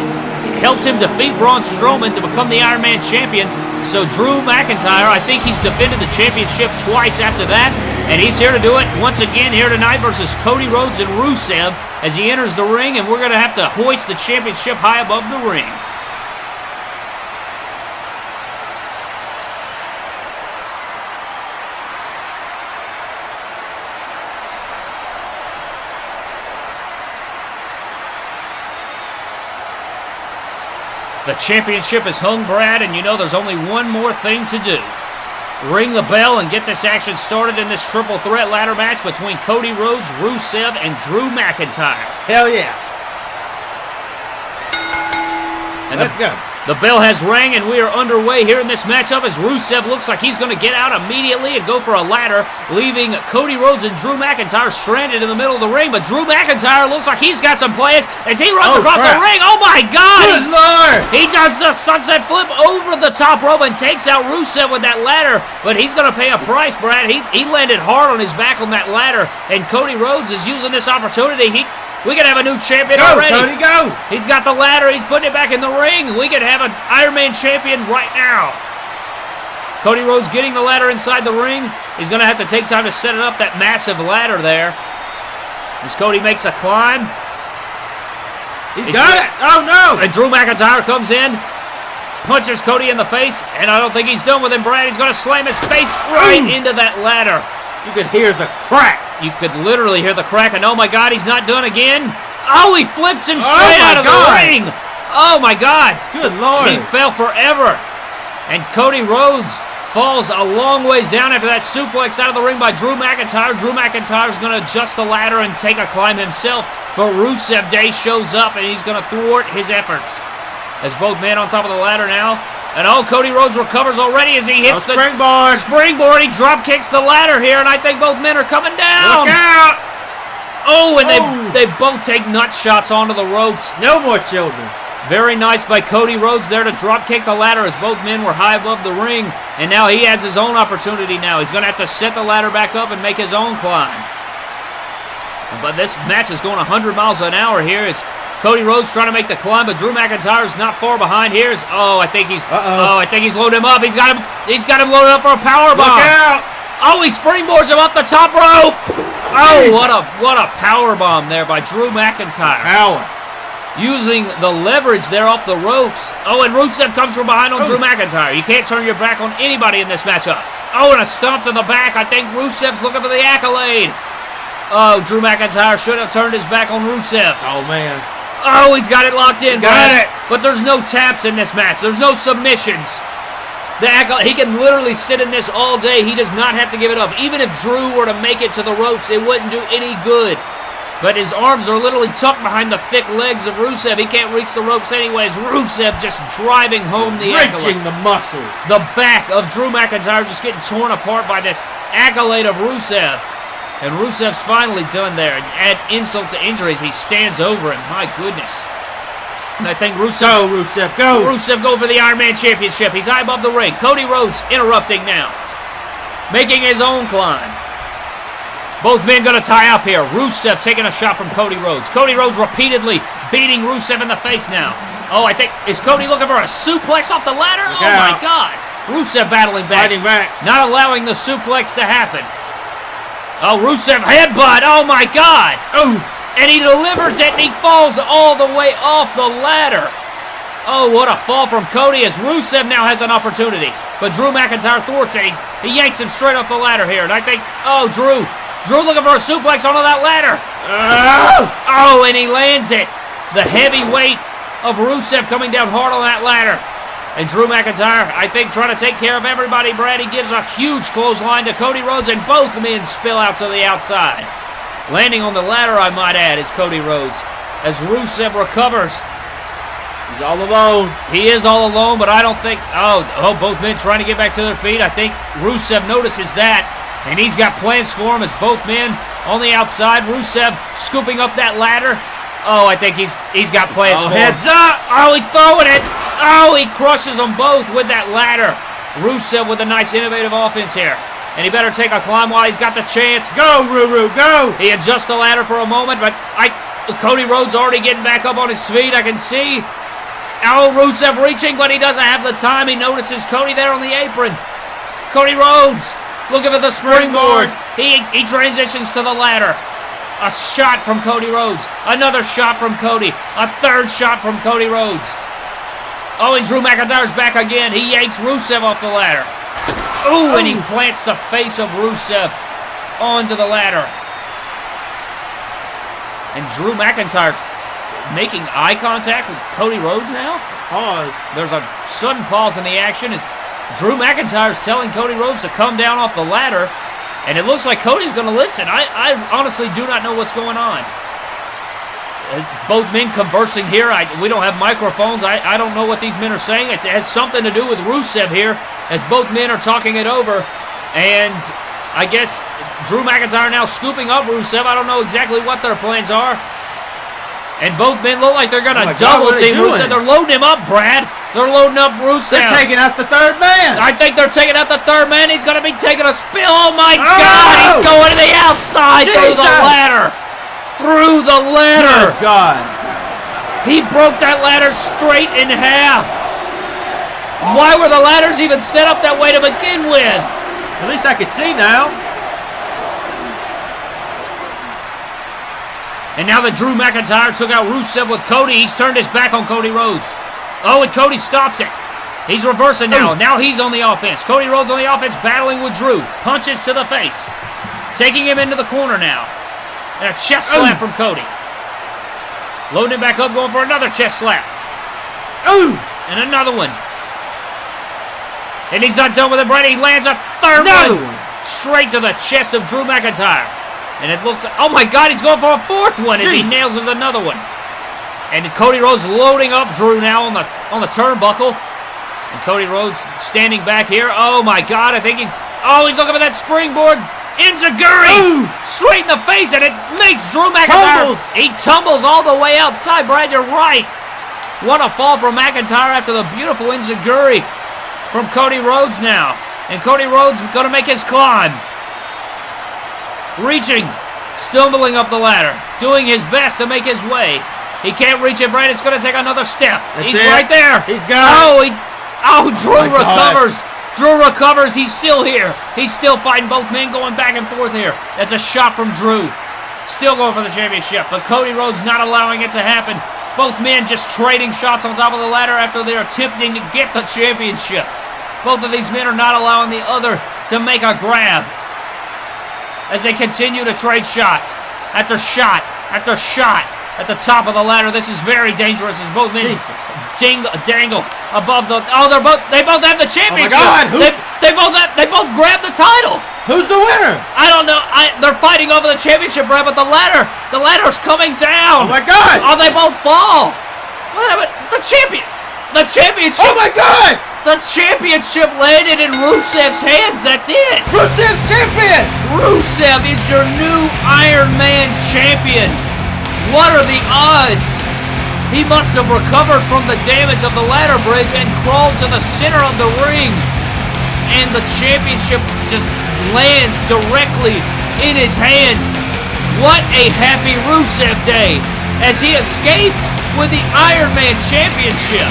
helped him defeat Braun Strowman to become the Iron Man champion. So Drew McIntyre, I think he's defended the championship twice after that, and he's here to do it once again here tonight versus Cody Rhodes and Rusev as he enters the ring, and we're going to have to hoist the championship high above the ring. The championship is hung, Brad, and you know there's only one more thing to do. Ring the bell and get this action started in this triple threat ladder match between Cody Rhodes, Rusev, and Drew McIntyre. Hell yeah. And Let's the, go. The bell has rang, and we are underway here in this matchup as Rusev looks like he's going to get out immediately and go for a ladder, leaving Cody Rhodes and Drew McIntyre stranded in the middle of the ring. But Drew McIntyre looks like he's got some plans as he runs Oh, across crap. the ring. Oh my God! Good lord. He does the sunset flip over the top rope and takes out Rusev with that ladder, but he's going to pay a price, Brad. He, he landed hard on his back on that ladder, and Cody Rhodes is using this opportunity. He we could have a new champion Go, already. Cody, go. He's got the ladder. He's putting it back in the ring. We could have an Iron Man champion right now. Cody Rhodes getting the ladder inside the ring. He's going to have to take time to set it up, that massive ladder there. As Cody makes a climb. He's He's got it. Oh, no. And Drew McIntyre comes in, punches Cody in the face, and I don't think he's done with him, Brad. He's going to slam his face right Ooh. into that ladder. You could hear the crack. You could literally hear the crack, and oh my God, he's not done again. Oh, he flips him Oh straight my out of God. the ring. Oh my God. Good lord. He fell forever. And Cody Rhodes falls a long ways down after that suplex out of the ring by Drew McIntyre. Drew McIntyre's going to adjust the ladder and take a climb himself. But Rusev Day shows up and he's going to thwart his efforts. As both men on top of the ladder now. And oh, Cody Rhodes recovers already as he Oh, hits the springboard. springboard. He drop kicks the ladder here, and I think both men are coming down. Look out. Oh, and Oh. they they both take nut shots onto the ropes. No more children. Very nice by Cody Rhodes there to drop kick the ladder as both men were high above the ring. And now he has his own opportunity now. He's going to have to set the ladder back up and make his own climb. But this match is going 100 miles an hour here as Cody Rhodes trying to make the climb, but Drew McIntyre's not far behind. Here's oh, I think he's Uh-oh. oh, I think he's loaded him up. He's got him. He's got him loaded up for a power bomb. Look out. Oh, he springboards him off the top rope. Oh, what a what a power bomb there by Drew McIntyre Power. using the leverage there off the ropes. Oh, and Rusev comes from behind on Oh. Drew McIntyre. You can't turn your back on anybody in this matchup. Oh, and a stomp to the back. I think Rusev's looking for the accolade. Oh, Drew McIntyre should have turned his back on Rusev. Oh man. Oh, he's got it locked in. Got Brad. it. But there's no taps in this match. There's no submissions. The he can literally sit in this all day. He does not have to give it up. Even if Drew were to make it to the ropes, it wouldn't do any good. But his arms are literally tucked behind the thick legs of Rusev. He can't reach the ropes anyways. Rusev just driving home the Wrenching the muscles. The back of Drew McIntyre just getting torn apart by this accolade of Rusev. And Rusev's finally done there. And add insult to injuries, he stands over him. My goodness. And I think Rusev Go, Rusev, go. Rusev go for the Iron Man Championship. He's high above the ring. Cody Rhodes interrupting now. Making his own climb. Both men going to tie up here. Rusev taking a shot from Cody Rhodes. Cody Rhodes repeatedly beating Rusev in the face now. Oh, I think, is Cody looking for a suplex off the ladder? Look oh my. God. Rusev battling back. Fighting back. Not allowing the suplex to happen. Oh, Rusev headbutt. Oh my God. Oh, And he delivers it and he falls all the way off the ladder. Oh, what a fall from Cody as Rusev now has an opportunity. But Drew McIntyre thwarts it. He, he yanks him straight off the ladder here. And I think, oh, Drew. Drew looking for a suplex onto that ladder. Ah! Oh, and he lands it. The heavy weight of Rusev coming down hard on that ladder. And Drew McIntyre, I think, trying to take care of everybody, Brad. He gives a huge clothesline to Cody Rhodes, and both men spill out to the outside. Landing on the ladder, I might add, is Cody Rhodes. As Rusev recovers, he's all alone. he is all alone, but I don't think. Oh, oh, both men trying to get back to their feet. I think Rusev notices that, and he's got plans for him as both men on the outside. Rusev scooping up that ladder. Oh, I think he's he's got plans Oh, heads up. Oh, he's throwing it. Oh, he crushes them both with that ladder. Rusev with a nice innovative offense here. And he better take a climb while he's got the chance. Go, Ruru, go. He adjusts the ladder for a moment, but I Cody Rhodes already getting back up on his feet. I can see. Oh, Rusev reaching, but he doesn't have the time. He notices Cody there on the apron. Cody Rhodes looking for the springboard. He he transitions to the ladder. A shot from Cody Rhodes. Another shot from Cody. A third shot from Cody Rhodes. Oh, and Drew McIntyre's back again. He yanks Rusev off the ladder. Ooh, and he plants the face of Rusev onto the ladder. And Drew McIntyre making eye contact with Cody Rhodes now. Pause. There's a sudden pause in the action as Drew McIntyre's telling Cody Rhodes to come down off the ladder. And it looks like Cody's going to listen. I, I honestly do not know what's going on. Uh, Both men conversing here. I, we don't have microphones. I, I don't know what these men are saying. It's, it has something to do with Rusev here as both men are talking it over. And I guess Drew McIntyre now scooping up Rusev. I don't know exactly what their plans are. And both men look like they're going to Oh God, double they team Rusev. They're loading him up, Brad. They're loading up Rusev. They're taking out the third man. I think they're taking out the third man. He's going to be taking a spill. Oh my Oh! God! He's going to the outside through the ladder. Through the ladder. Good God. He broke that ladder straight in half. Why were the ladders even set up that way to begin with? At least I could see now. And now that Drew McIntyre took out Rusev with Cody, he's turned his back on Cody Rhodes. Oh, and Cody stops it. He's reversing now. Oh. Now he's on the offense. Cody Rhodes on the offense, battling with Drew. Punches to the face. Taking him into the corner now. And a chest oh. slap from Cody. Loading him back up, going for another chest slap. Ooh. And another one. And he's not done with it, Brady. He lands a third Another one. one. Straight to the chest of Drew McIntyre. And it looks oh my god, he's going for a fourth one as he nails us another one. And Cody Rhodes loading up Drew now on the on the turnbuckle. And Cody Rhodes standing back here. Oh my god, I think he's oh he's looking for that springboard. enzuigiri straight in the face, and it makes Drew McIntyre. Tumbles. He tumbles all the way outside. Brad, you're right. What a fall from McIntyre after the beautiful enzuigiri from Cody Rhodes now. And Cody Rhodes going to make his climb. Reaching, stumbling up the ladder, doing his best to make his way. He can't reach it, Brad. It's going to take another step. That's He's it. right there. He's got it. Oh, he, oh, Drew oh God. recovers. Drew recovers. He's still here. He's still fighting both men going back and forth here. That's a shot from Drew. Still going for the championship, but Cody Rhodes not allowing it to happen. Both men just trading shots on top of the ladder after they're attempting to get the championship. Both of these men are not allowing the other to make a grab as they continue to trade shots after shot after shot. At the top of the ladder. This is very dangerous as both men dangle above the. Oh, they're both. They both have the championship. Oh my God, who- They, they both have. They both grabbed the title. Who's the winner? I don't know. I, they're fighting over the championship, Brad, but the ladder, the ladder's coming down. Oh my God! Oh, they both fall. What happened? The champion. The championship. Oh my God! The championship landed in Rusev's hands. That's it. Rusev's champion! Rusev is your new Iron Man champion. What are the odds? He must have recovered from the damage of the ladder bridge and crawled to the center of the ring. And the championship just lands directly in his hands. What a happy Rusev day as he escapes with the Iron Man championship.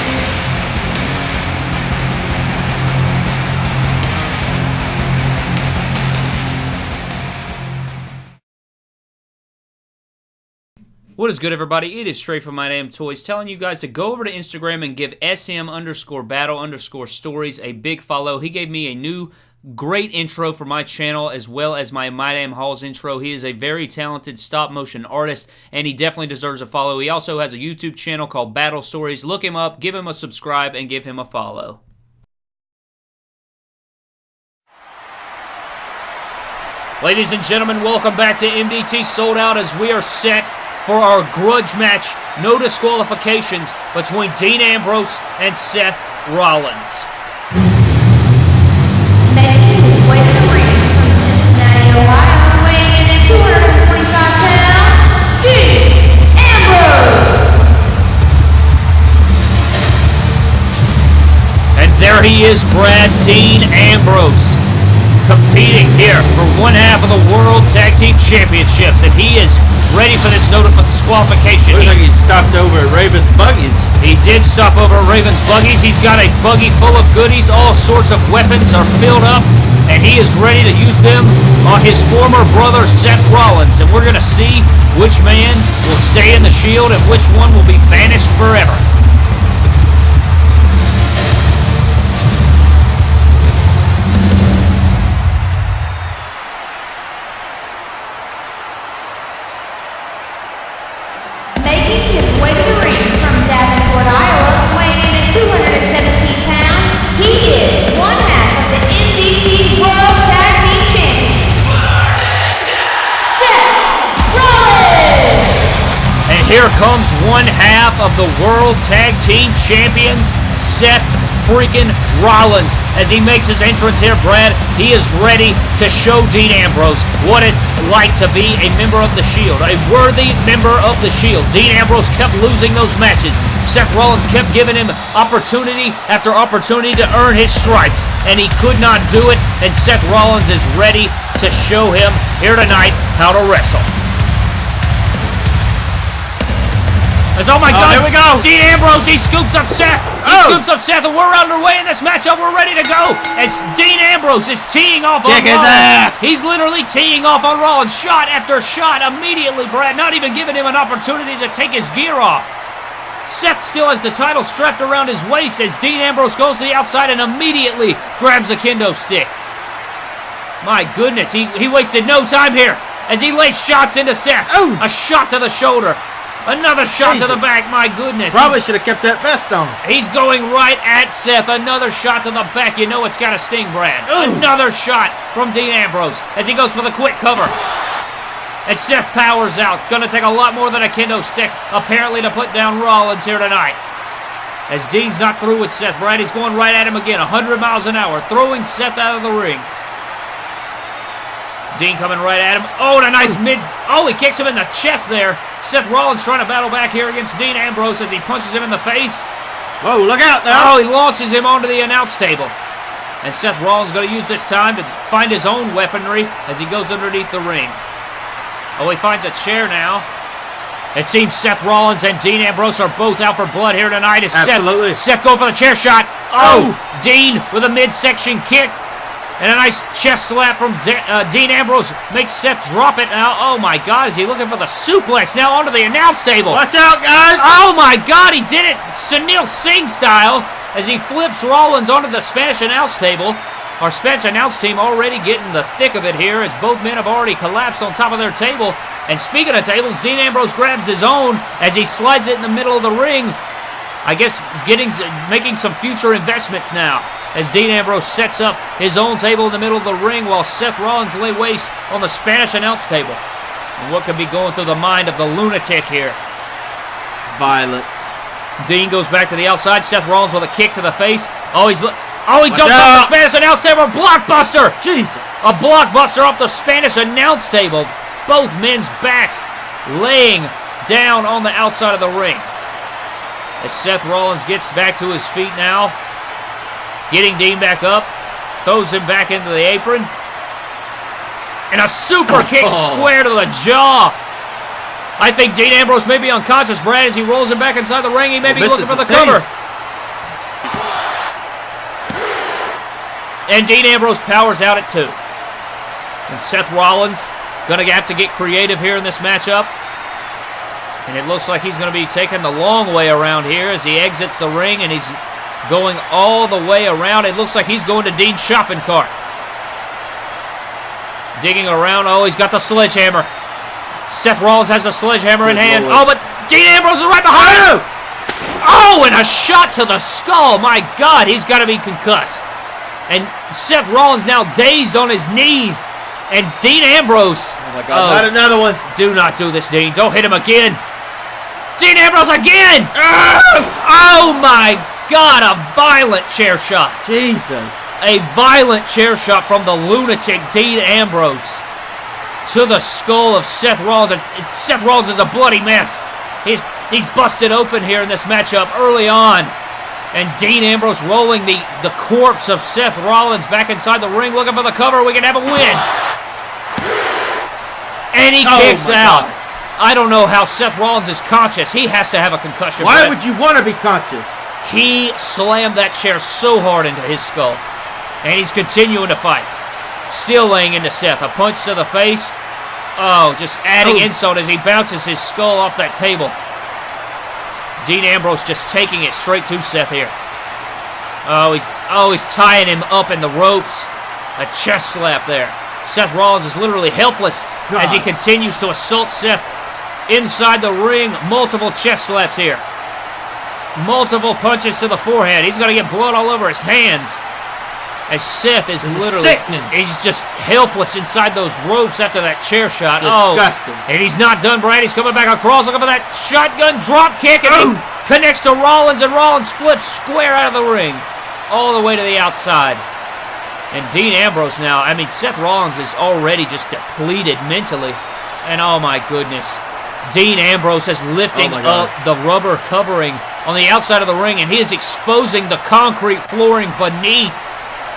What is good, everybody? It is straight from My Damn Toys telling you guys to go over to Instagram and give SM underscore battle underscore stories a big follow. He gave me a new great intro for my channel as well as my My Damn Halls intro. He is a very talented stop motion artist and he definitely deserves a follow. He also has a YouTube channel called Battle Stories. Look him up, give him a subscribe, and give him a follow. Ladies and gentlemen, welcome back to MDT Sold Out as we are set for our grudge match. No disqualifications between Dean Ambrose and Seth Rollins. Making his way to the ring from Cincinnati, Ohio, weighing in at 225 pounds, Dean Ambrose. And there he is, Brad Dean Ambrose, competing here for one half of the World Tag Team Championships. And he is ready for this disqualification. Looks like he stopped over at Raven's Buggies. He did stop over at Raven's buggies. He's got a buggy full of goodies. All sorts of weapons are filled up, and he is ready to use them on his former brother Seth Rollins. And we're going to see which man will stay in the Shield and which one will be banished forever. Here comes one half of the World Tag Team Champions, Seth freaking Rollins. As he makes his entrance here, Brad, he is ready to show Dean Ambrose what it's like to be a member of the Shield, a worthy member of the Shield. Dean Ambrose kept losing those matches. Seth Rollins kept giving him opportunity after opportunity to earn his stripes, and he could not do it. And Seth Rollins is ready to show him here tonight how to wrestle. As, oh my Oh, God! here we go. Dean Ambrose, he scoops up Seth. He Oh. scoops up Seth, and we're underway in this matchup. We're ready to go. As Dean Ambrose is teeing off on Kick Rollins. ass. He's literally teeing off on Rollins, shot after shot, immediately. Brad, not even giving him an opportunity to take his gear off. Seth still has the title strapped around his waist as Dean Ambrose goes to the outside and immediately grabs a kendo stick. My goodness, he, he wasted no time here as he lays shots into Seth. Ooh. A shot to the shoulder. Another shot to the back. My goodness. Probably should have kept that vest on. he's going right at Seth. Another shot to the back. You know it's got to sting, Brad. Ooh. Another shot from Dean Ambrose as he goes for the quick cover. And Seth powers out. Gonna take a lot more than a kendo stick, apparently, to put down Rollins here tonight. As Dean's not through with Seth, Brad, he's going right at him again, 100 miles an hour, throwing Seth out of the ring. Dean coming right at him. Oh, and a nice mid. Oh, he kicks him in the chest there. Seth Rollins trying to battle back here against Dean Ambrose as he punches him in the face. Whoa, look out now. Oh, he launches him onto the announce table. And Seth Rollins going to use this time to find his own weaponry as he goes underneath the ring. Oh, he finds a chair now. It seems Seth Rollins and Dean Ambrose are both out for blood here tonight. As Absolutely. Seth, Seth going for the chair shot. Oh, oh, Dean with a midsection kick. And a nice chest slap from De- uh, Dean Ambrose makes Seth drop it now. Oh my God, is he looking for the suplex now onto the announce table? Watch out, guys. Oh my God, he did it Sunil Singh style as he flips Rollins onto the Spanish announce table. Our Spanish announce team already getting the thick of it here as both men have already collapsed on top of their table. And speaking of tables, Dean Ambrose grabs his own as he slides it in the middle of the ring. I guess getting making some future investments now as Dean Ambrose sets up his own table in the middle of the ring while Seth Rollins lay waste on the Spanish announce table. And what could be going through the mind of the lunatic here? Violence. Dean goes back to the outside. Seth Rollins with a kick to the face. Oh, he's oh he Watch jumps off the. Spanish announce table. Blockbuster! Jesus. A blockbuster off the Spanish announce table. Both men's backs laying down on the outside of the ring. As Seth Rollins gets back to his feet now, getting Dean back up, throws him back into the apron. And a super kick Oh. square to the jaw. I think Dean Ambrose may be unconscious, Brad, as he rolls him back inside the ring. He may be looking for the the cover. And Dean Ambrose powers out at two. And Seth Rollins gonna have to get creative here in this matchup. And it looks like he's gonna be taking the long way around here as he exits the ring and he's going all the way around. It looks like he's going to Dean's shopping cart. Digging around. Oh, he's got the sledgehammer. Seth Rollins has the sledgehammer in hand. Oh, but Dean Ambrose is right behind him. Oh, and a shot to the skull. My God, he's got to be concussed. And Seth Rollins now dazed on his knees. And Dean Ambrose. Oh my God. Not oh. another one. Do not do this, Dean. Don't hit him again. Dean Ambrose again. Ah! Oh my God, a violent chair shot. Jesus. A violent chair shot from the lunatic Dean Ambrose to the skull of Seth Rollins. And Seth Rollins is a bloody mess. He's he's busted open here in this matchup early on. And Dean Ambrose rolling the, the corpse of Seth Rollins back inside the ring, looking for the cover. We can have a win. And he Oh, kicks out. God. I don't know how Seth Rollins is conscious. He has to have a concussion. Why Brett. would you want to be conscious? He slammed that chair so hard into his skull. And he's continuing to fight. Still laying into Seth. A punch to the face. Oh, just adding Oh. insult as he bounces his skull off that table. Dean Ambrose just taking it straight to Seth here. Oh, he's oh he's tying him up in the ropes. A chest slap there. Seth Rollins is literally helpless as he continues to assault Seth inside the ring. Multiple chest slaps here. Multiple punches to the forehead. He's going to get blood all over his hands. As Seth is This is literally, sickening. he's just helpless inside those ropes after that chair shot. Oh, Disgusting. Oh, and he's not done, Brad. He's coming back across, looking for that shotgun drop kick, and he Oh. connects to Rollins, and Rollins flips square out of the ring, all the way to the outside. And Dean Ambrose now, I mean, Seth Rollins is already just depleted mentally. And oh my goodness. Dean Ambrose is lifting Oh up the rubber covering on the outside of the ring, and he is exposing the concrete flooring beneath.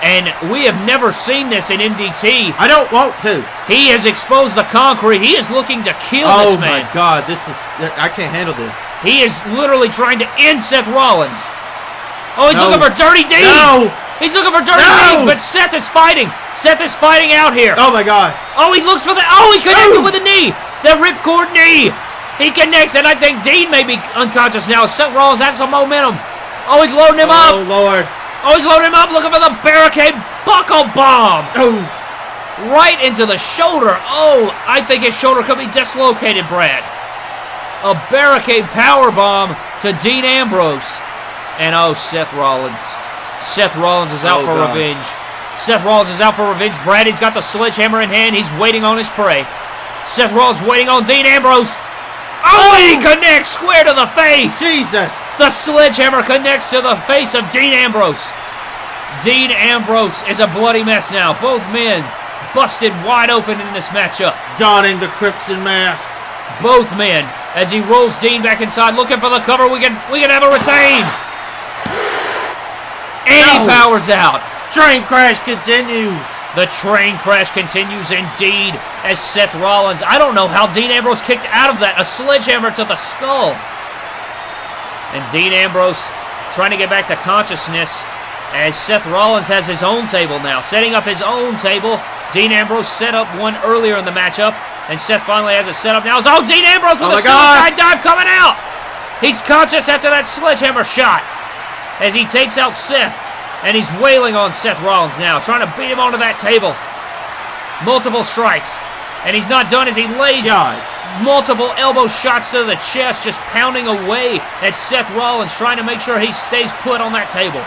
And we have never seen this in MDT. I don't want to. He has exposed the concrete. He is looking to kill Oh this man. Oh my God. This is. I can't handle this. He is literally trying to end Seth Rollins. Oh, he's No. looking for Dirty Deeds. No. He's looking for Dirty No. Deeds, but Seth is fighting. Seth is fighting out here. Oh my God. Oh, he looks for the. Oh, he connected Oh. with the knee. The ripcord knee. He connects, and I think Dean may be unconscious now. Seth Rollins has some momentum. Oh, he's loading him Oh up. Oh, Lord. Oh, he's loading him up, looking for the barricade buckle bomb Oh. right into the shoulder. Oh, I think his shoulder could be dislocated, Brad. A barricade power bomb to Dean Ambrose. And oh, Seth Rollins. Seth Rollins is out Oh, for God. revenge. Seth Rollins is out for revenge. Brad, he's got the sledgehammer in hand. He's waiting on his prey. Seth Rollins waiting on Dean Ambrose. Oh, he oh! connects square to the face. Jesus. The sledgehammer connects to the face of Dean Ambrose. Dean Ambrose is a bloody mess now. Both men busted wide open in this matchup. Donning the crimson mask. Both men, as he rolls Dean back inside, looking for the cover. We can we can have a retain. And he No. powers out. Train crash continues. The train crash continues indeed as Seth Rollins. I don't know how Dean Ambrose kicked out of that. A sledgehammer to the skull. And Dean Ambrose trying to get back to consciousness as Seth Rollins has his own table now. Setting up his own table. Dean Ambrose set up one earlier in the matchup. And Seth finally has it set up now. Oh, Dean Ambrose with Oh a my God. suicide dive coming out. He's conscious after that sledgehammer shot as he takes out Seth. And he's wailing on Seth Rollins now, trying to beat him onto that table. Multiple strikes. And he's not done as he lays God. multiple elbow shots to the chest, just pounding away at Seth Rollins, trying to make sure he stays put on that table.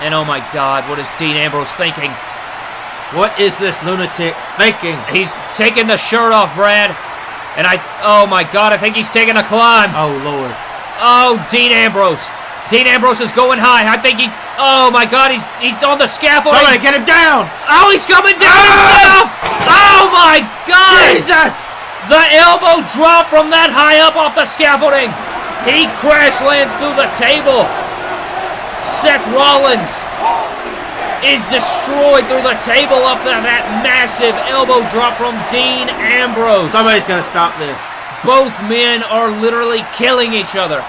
And oh my God, what is Dean Ambrose thinking? What is this lunatic thinking? He's taking the shirt off, Brad. And I, oh my God, I think he's taking a climb. Oh, Lord. Oh, Dean Ambrose. Dean Ambrose is going high. I think he, oh my God, he's he's on the scaffolding. Somebody get him down! Oh, he's coming down Ah! himself. Oh my God. Jesus! The elbow drop from that high up off the scaffolding. He crash lands through the table. Seth Rollins is destroyed through the table up to that massive elbow drop from Dean Ambrose. Somebody's gonna stop this. Both men are literally killing each other.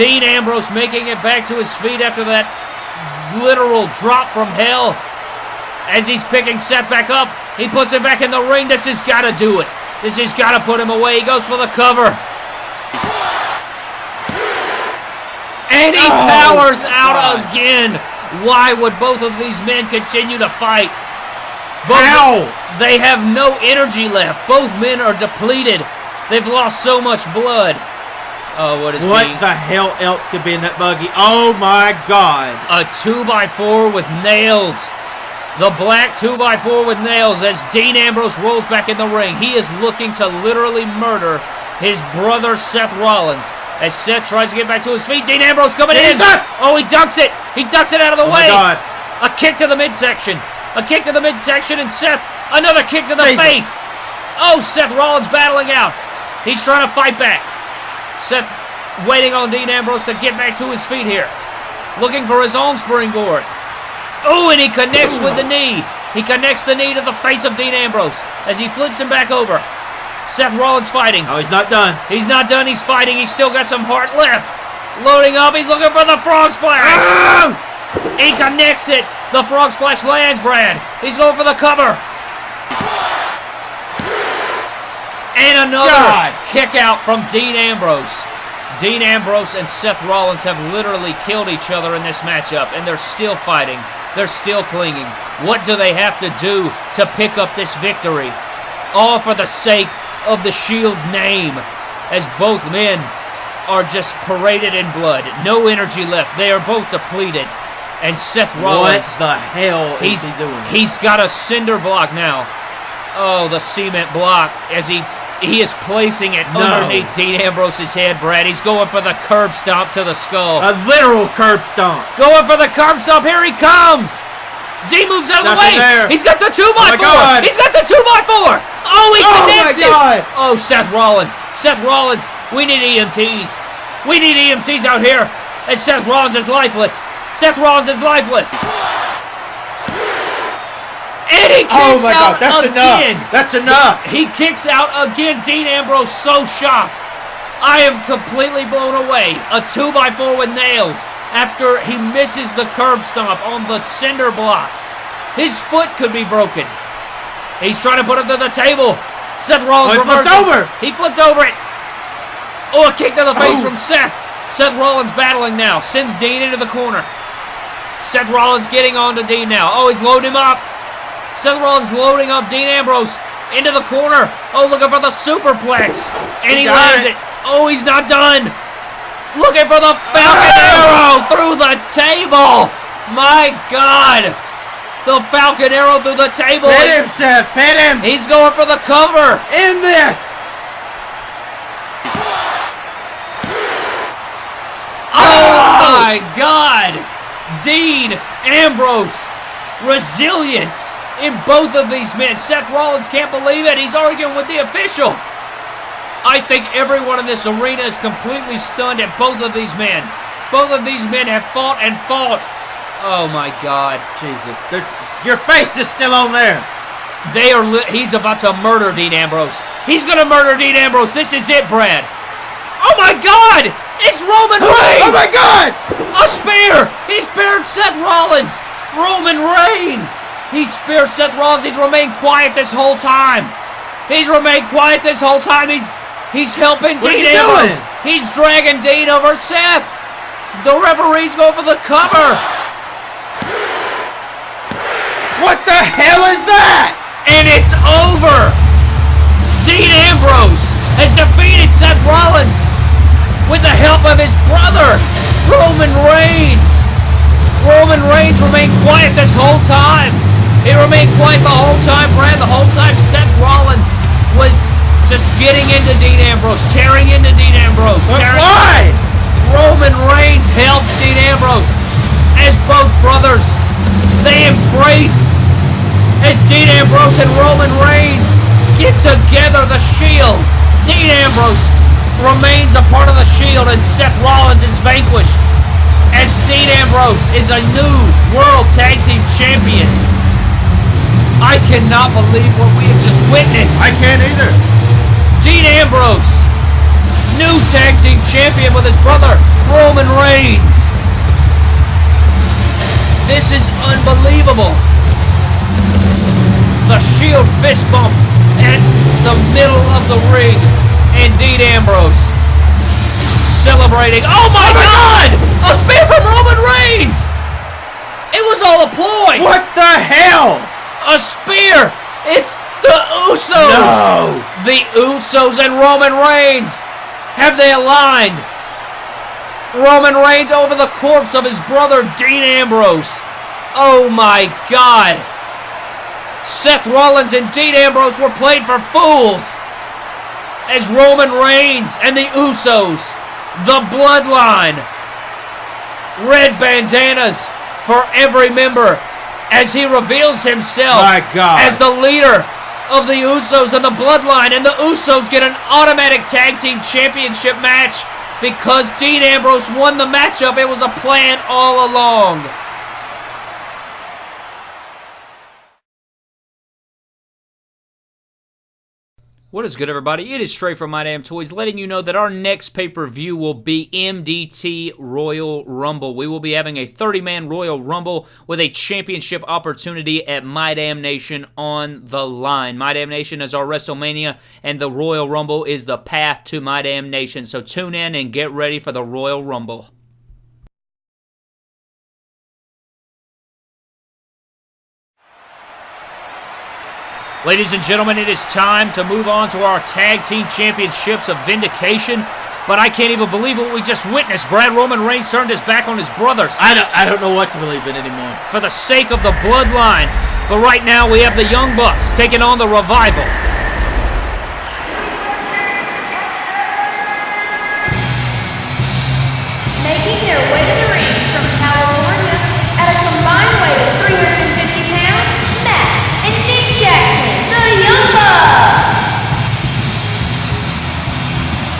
Dean Ambrose making it back to his feet after that literal drop from hell. As he's picking Seth back up, he puts him back in the ring. This has got to do it. This has got to put him away. He goes for the cover. And he Oh, powers out God. again. Why would both of these men continue to fight? Both- How? They have no energy left. Both men are depleted. They've lost so much blood. Oh, what is What being the hell else could be in that buggy? Oh my god. a two by four with nails? The black two by four with nails as Dean Ambrose rolls back in the ring. He is looking to literally murder his brother Seth Rollins. As Seth tries to get back to his feet, Dean Ambrose coming in. Oh, he ducks it. He ducks it out of the Oh way. my god. A kick to the midsection. A kick to the midsection, and Seth, another kick to the Jesus. face. Oh, Seth Rollins battling out. He's trying to fight back. Seth waiting on Dean Ambrose to get back to his feet here. Looking for his own springboard. Oh, and he connects with the knee. He connects the knee to the face of Dean Ambrose as he flips him back over. Seth Rollins fighting. Oh, he's not done. He's not done. He's fighting. He's still got some heart left. Loading up. He's looking for the frog splash. Oh! He connects it. The frog splash lands, Brad. He's going for the cover. And another God. kick out from Dean Ambrose. Dean Ambrose and Seth Rollins have literally killed each other in this matchup, and they're still fighting. They're still clinging. What do they have to do to pick up this victory? All for the sake of the Shield name, as both men are just paraded in blood. No energy left. They are both depleted. And Seth Rollins. What the hell he's, is he doing? he's got a cinder block now. Oh, the cement block as he he is placing it No. underneath Dean Ambrose's head, Brad. He's going for the curb stomp to the skull. a literal curb stomp. Going for the curb stomp. Here he comes. Dean moves out of the way. There. He's got the two oh by my four. God. He's got the two by four. Oh, he Oh, connects my it. God. Oh, Seth Rollins. Seth Rollins. We need EMTs. We need EMTs out here. And Seth Rollins is lifeless. Seth Rollins is lifeless. And he oh kicks Oh my out god, that's again. enough. That's enough. He kicks out again. Dean Ambrose so shocked. I am completely blown away. A 2 by 4 with nails after he misses the curb stomp on the cinder block. His foot could be broken. He's trying to put him to the table. Seth Rollins Oh, he flipped over. He flipped over it. Oh, a kick to the face Oh. from Seth. Seth Rollins battling now. Sends Dean into the corner. Seth Rollins getting on to Dean now. Oh, he's loading him up. Seth Rollins loading up Dean Ambrose into the corner. Oh, looking for the superplex. And he, lands it. it. Oh, he's not done. Looking for the Falcon oh! Arrow through the table. My God. The Falcon Arrow through the table. Pit him, Seth. Pit him. He's going for the cover. In this. Oh, oh! my God! Dean Ambrose, resilience in both of these men. Seth Rollins can't believe it. He's arguing with the official. I think everyone in this arena is completely stunned at both of these men. Both of these men have fought and fought. Oh my God! Jesus. There- Your face is still on there. They are. He's about to murder Dean Ambrose. He's gonna murder Dean Ambrose. This is it, Brad. Oh my God! It's Roman oh Reigns. Oh my god. A spear! He speared Seth Rollins! Roman Reigns! He speared Seth Rollins. He's remained quiet this whole time. He's remained quiet this whole time. He's he's helping What Dean Ambrose. doing? He's dragging Dean over Seth. The referee's going for the cover. What the hell is that? And it's over! Dean Ambrose has defeated Seth Rollins with the help of his brother, Roman Reigns. Roman Reigns remained quiet this whole time. He remained quiet the whole time, Brad. The whole time Seth Rollins was just getting into Dean Ambrose, tearing into Dean Ambrose. Tearing- why? Roman Reigns helps Dean Ambrose as both brothers. They embrace as Dean Ambrose and Roman Reigns get together the Shield. Dean Ambrose remains a part of the Shield and Seth Rollins is vanquished as Dean Ambrose is a new World Tag Team Champion. I cannot believe what we have just witnessed. I can't either. Dean Ambrose, new tag team champion with his brother Roman Reigns. This is unbelievable. The Shield fist bump at the middle of the ring, and Dean Ambrose celebrating. Oh my oh God! A spear from Roman Reigns. It was all a ploy. What the hell? A spear. It's the Usos. No. The Usos and Roman Reigns. Have they aligned? Roman Reigns over the corpse of his brother Dean Ambrose. Oh my God. Seth Rollins and Dean Ambrose were played for fools. As Roman Reigns and the Usos, the bloodline, red bandanas for every member as he reveals himself as the leader of the Usos and the bloodline. And the Usos get an automatic tag team championship match because Dean Ambrose won the matchup. It was a plan all along. What is good, everybody? It is Trey from My Damn Toys, letting you know that our next pay per view will be MDT Royal Rumble. We will be having a 30 man Royal Rumble with a championship opportunity at My Damn Nation on the line. My Damn Nation is our WrestleMania, and the Royal Rumble is the path to My Damn Nation. So tune in and get ready for the Royal Rumble. Ladies and gentlemen, it is time to move on to our tag team championships of vindication. But I can't even believe what we just witnessed. Brad Roman Reigns turned his back on his brothers I don't, I don't know what to believe in anymore. for the sake of the bloodline. But right now we have the Young Bucks taking on the Revival.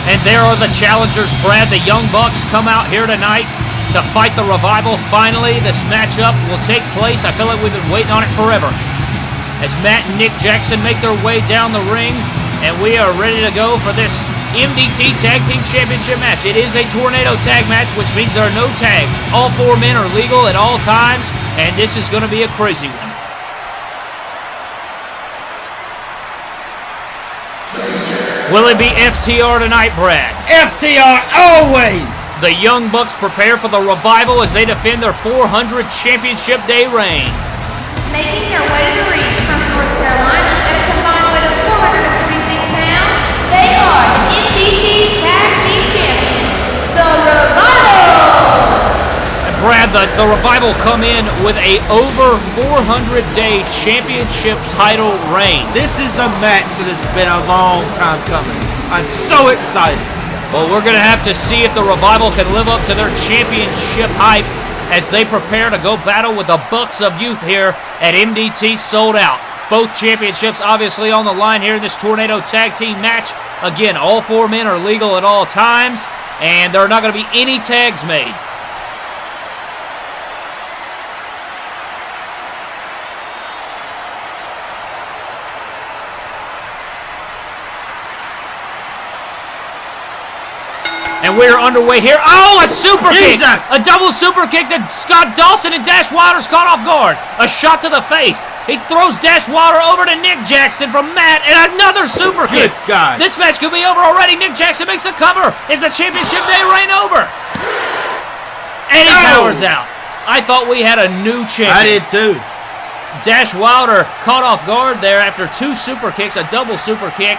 And there are the challengers, Brad. The Young Bucks come out here tonight to fight the Revival. Finally, this matchup will take place. I feel like we've been waiting on it forever. As Matt and Nick Jackson make their way down the ring, and we are ready to go for this MDT Tag Team Championship match. It is a tornado tag match, which means there are no tags. All four men are legal at all times, and this is going to be a crazy one. Will it be FTR tonight, Brad? FTR always. The Young Bucks prepare for the revival as they defend their 400 Championship Day reign. Making their way to the ring from North Carolina at a combined weight of 446 pounds, they are Brad, the, the revival come in with a over 400 day championship title reign. This is a match that has been a long time coming. I'm so excited. Well, we're going to have to see if the revival can live up to their championship hype as they prepare to go battle with the Bucks of Youth here at MDT Sold Out. Both championships obviously on the line here in this Tornado Tag Team match. Again, all four men are legal at all times, and there are not going to be any tags made. We're underway here. Oh, a super kick! A double super kick to Scott Dawson and Dash Wilder's caught off guard. A shot to the face. He throws Dash Wilder over to Nick Jackson from Matt and another super kick. Good God. This match could be over already. Nick Jackson makes a cover. Is the championship day reign over? And he No! powers out. I thought we had a new champion. I did too. Dash Wilder caught off guard there after two super kicks, a double super kick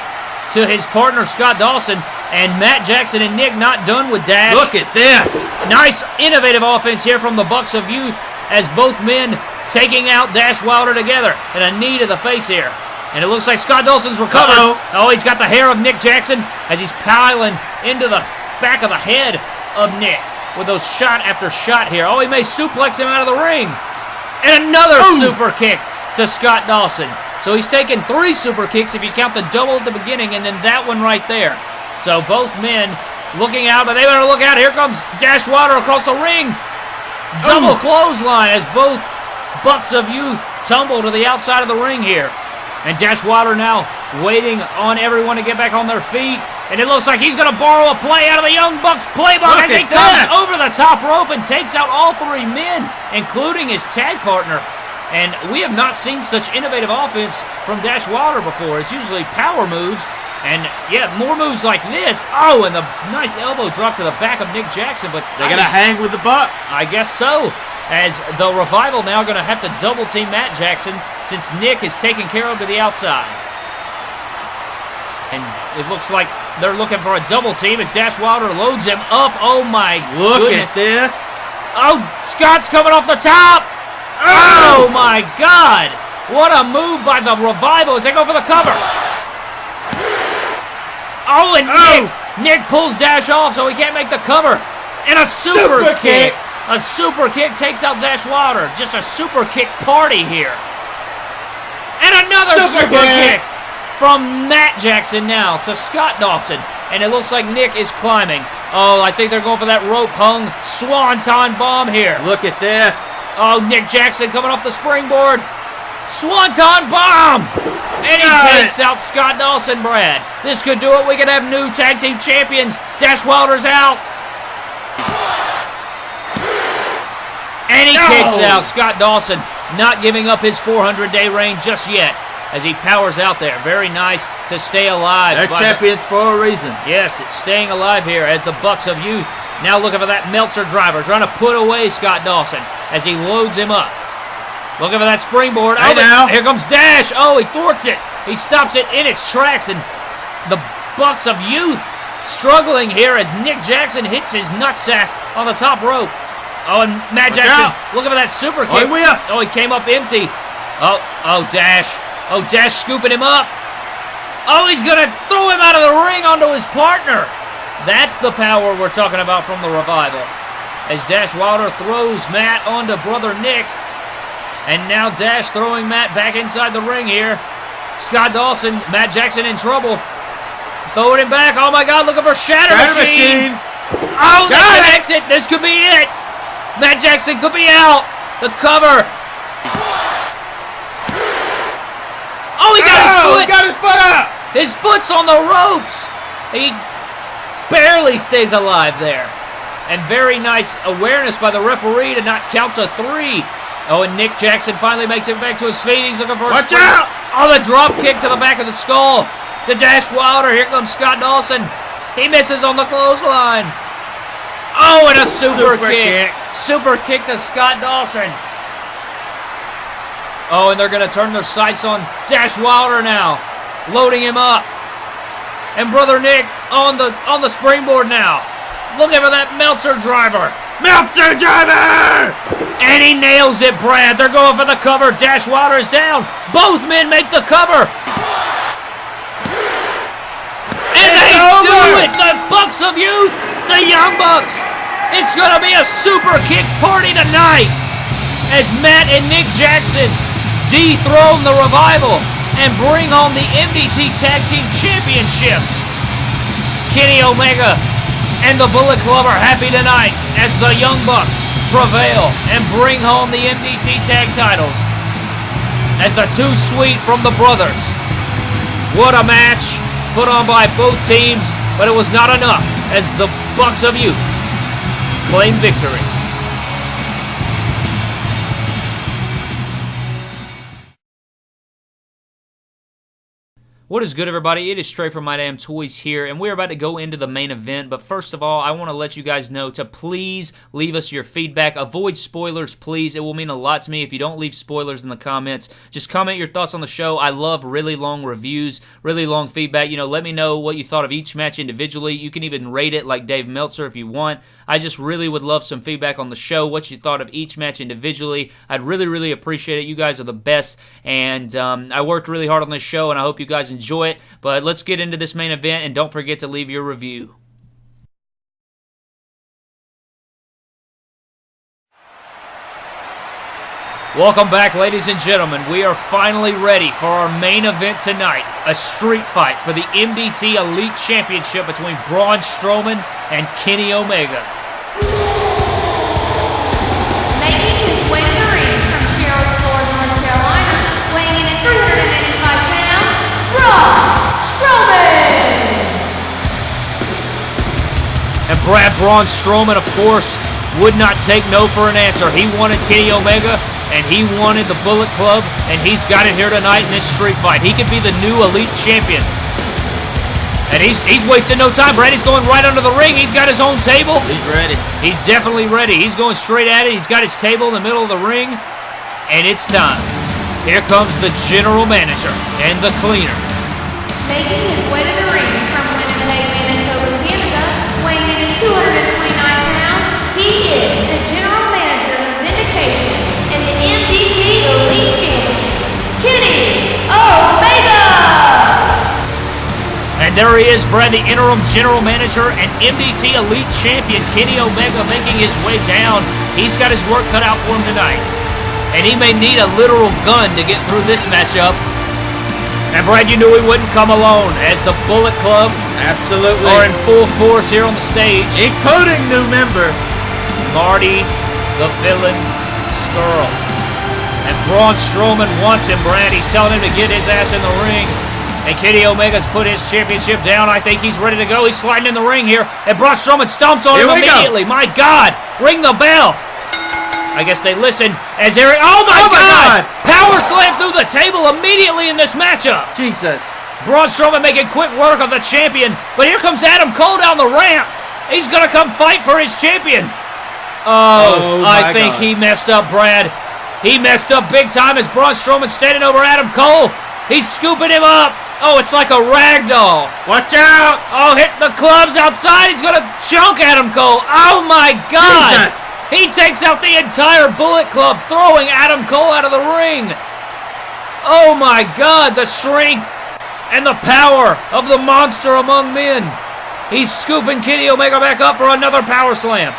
to his partner Scott Dawson, and Matt Jackson and Nick not done with Dash. Look at this. Nice innovative offense here from the Bucks of Youth as both men taking out Dash Wilder together and a knee to the face here. And it looks like Scott Dawson's recovered. Uh-oh. Oh, he's got the hair of Nick Jackson as he's piling into the back of the head of Nick with those shot after shot here. Oh, he may suplex him out of the ring. And another super kick to Scott Dawson. So he's taken three super kicks if you count the double at the beginning and then that one right there. So both men looking out, but they better look out. Here comes Dash Wilder across the ring. Double clothesline as both Bucks of Youth tumble to the outside of the ring here. And Dash Wilder now waiting on everyone to get back on their feet. And it looks like he's going to borrow a play out of the Young Bucks playbook Look as he comes that. over the top rope and takes out all three men, including his tag partner. And we have not seen such innovative offense from Dash Wilder before. It's usually power moves. And yeah, more moves like this. Oh, and the nice elbow drop to the back of Nick Jackson. But They're gonna hang with the Bucks. I guess so. As the revival now going to have to double team Matt Jackson since Nick is taken care of to the outside. And it looks like they're looking for a double team as Dash Wilder loads him up. Oh my Look goodness. at this. Oh, Scott's coming off the top. Oh my God. What a move by the revival as they go for the cover. Oh, and oh. Nick. Nick pulls Dash off so he can't make the cover. And a super, Super kick. kick. A super kick takes out Dash Wilder. Just a super kick party here. And another super, Super kick. kick. from Matt Jackson now to Scott Dawson. And it looks like Nick is climbing. Oh, I think they're going for that rope hung swanton bomb here. Look at this. Oh, Nick Jackson coming off the springboard. Swanton bomb! And he Got takes it. out Scott Dawson, Brad. This could do it. We could have new tag team champions. Dash Wilder's out. And he No. kicks out Scott Dawson, not giving up his 400 day reign just yet as he powers out there. Very nice to stay alive. They're by the- champions for a reason. Yes, it's staying alive here as the Bucks of Youth now looking for that Meltzer driver, trying to put away Scott Dawson as he loads him up. Looking for that springboard. Hey oh, now. here comes Dash. Oh, he thwarts it. He stops it in its tracks, and the Bucks of Youth struggling here as Nick Jackson hits his nutsack on the top rope. Oh, and Matt Look Jackson out. looking for that super Oh, kick. he whiffed. Oh, he came up empty. Oh, oh, Dash. Oh, Dash scooping him up. Oh, he's going to throw him out of the ring onto his partner. That's the power we're talking about from the revival. As Dash Wilder throws Matt onto brother Nick. And now Dash throwing Matt back inside the ring here. Scott Dawson, Matt Jackson in trouble. Throwing him back. Oh my God, looking for Shatter, Shatter Machine. machine. Oh, they Got it. This could be it. Matt Jackson could be out. The cover. Oh, he got his Oh, foot. got his foot up. His foot's on the ropes. He barely stays alive there. And very nice awareness by the referee to not count to three. Oh, and Nick Jackson finally makes it back to his feet. He's looking for a Watch out! Oh, the drop kick to the back of the skull. To Dash Wilder. Here comes Scott Dawson. He misses on the clothesline. Oh, and a super, Super kick. kick. Super kick to Scott Dawson. Oh, and they're going to turn their sights on Dash Wilder now, loading him up. And brother Nick on the on the springboard now, looking for that Meltzer driver. Meltzer driver. And he nails it, Brad. They're going for the cover. Dash Wilder is down. Both men make the cover. And It's they do it. The Bucks of Youth, the Young Bucks. It's going to be a super kick party tonight as Matt and Nick Jackson dethrone the revival and bring home the MDT Tag Team Championships. Kenny Omega and the Bullet Club are happy tonight as the Young Bucks prevail and bring home the MDT Tag titles as the Too Sweet from the Brothers. What a match put on by both teams, but it was not enough as the Bucks of Youth claim victory. What is good, everybody? It is Trey from My Damn Toys here, and we're about to go into the main event. But first of all, I want to let you guys know to please leave us your feedback. Avoid spoilers, please. It will mean a lot to me if you don't leave spoilers in the comments. Just comment your thoughts on the show. I love really long reviews, really long feedback. You know, let me know what you thought of each match individually. You can even rate it like Dave Meltzer if you want. I just really would love some feedback on the show, what you thought of each match individually. I'd really, really appreciate it. You guys are the best, and um, I worked really hard on this show, and I hope you guys enjoy it. But let's get into this main event, and don't forget to leave your review. Welcome back, ladies and gentlemen. We are finally ready for our main event tonight a street fight for the MDT Elite Championship between Braun Strowman and Kenny Omega. And Brad Braun Strowman, of course, would not take no for an answer. He wanted Kenny Omega, and he wanted the Bullet Club, and he's got it here tonight in this street fight. He could be the new Elite Champion. And he's he's wasting no time. Brad, he's going right under the ring. He's got his own table. He's ready. He's definitely ready. He's going straight at it. He's got his table in the middle of the ring, and it's time. Here comes the general manager and the cleaner. Making there he is, Brad, the interim general manager and MDT Elite Champion, Kenny Omega, making his way down. He's got his work cut out for him tonight. And he may need a literal gun to get through this matchup. And Brad, you knew he wouldn't come alone, as the Bullet Club Absolutely. are in full force here on the stage. Including new member. Marty, the villain, Scurll. And Braun Strowman wants him, Brad. He's telling him to get his ass in the ring. And Kenny Omega's put his championship down. I think he's ready to go. He's sliding in the ring here. And Braun Strowman stomps on Here him we go. immediately. My God. Ring the bell. I guess they listen as Eric. Oh my, Oh my God. God. Power slam through the table immediately in this matchup. Jesus. Braun Strowman making quick work of the champion. But here comes Adam Cole down the ramp. He's going to come fight for his champion. Oh, Oh, I think God. he messed up, Brad. He messed up big time as Braun Strowman standing over Adam Cole. He's scooping him up. Oh, it's like a rag doll. Watch out. Oh, hit the clubs outside. He's going to chunk Adam Cole. Oh, my God. Jesus. He takes out the entire Bullet Club, throwing Adam Cole out of the ring. Oh, my God. The strength and the power of the monster among men. He's scooping Kenny Omega back up for another power slam.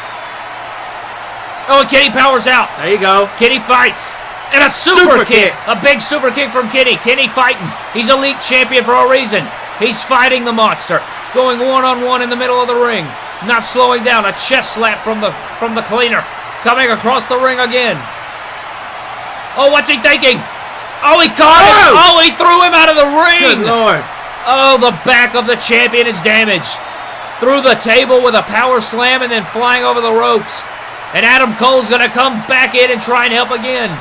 Oh, Kenny powers out. There you go. Kenny fights. And a super, Super kick. kick. A big super kick from Kenny. Kenny fighting. He's elite champion for a reason. He's fighting the monster. Going one on one in the middle of the ring. Not slowing down. A chest slap from the from the cleaner. Coming across the ring again. Oh, what's he thinking? Oh, he caught him. Oh! Oh, he threw him out of the ring. Good lord. Oh, the back of the champion is damaged. Through the table with a power slam and then flying over the ropes. And Adam Cole's going to come back in and try and help again.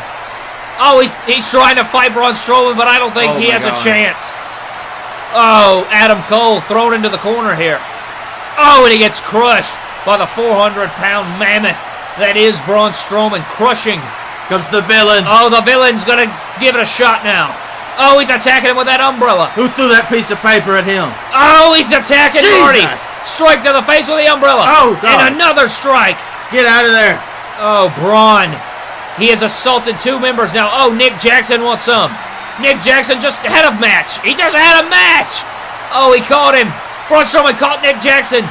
Oh, he's, he's trying to fight Braun Strowman, but I don't think Oh he has a chance. Oh, Adam Cole thrown into the corner here. Oh, and he gets crushed by the 400-pound mammoth that is Braun Strowman, crushing Comes the villain. Oh, the villain's gonna give it a shot now. Oh, he's attacking him with that umbrella. Who threw that piece of paper at him? Oh, he's attacking Jesus. Marty. Strike to the face with the umbrella. Oh, God. And another strike. Get out of there. Oh, Braun. He has assaulted two members now. Oh, Nick Jackson wants some. Nick Jackson just had a match. He just had a match. Oh, he caught him. Braun Strowman caught Nick Jackson.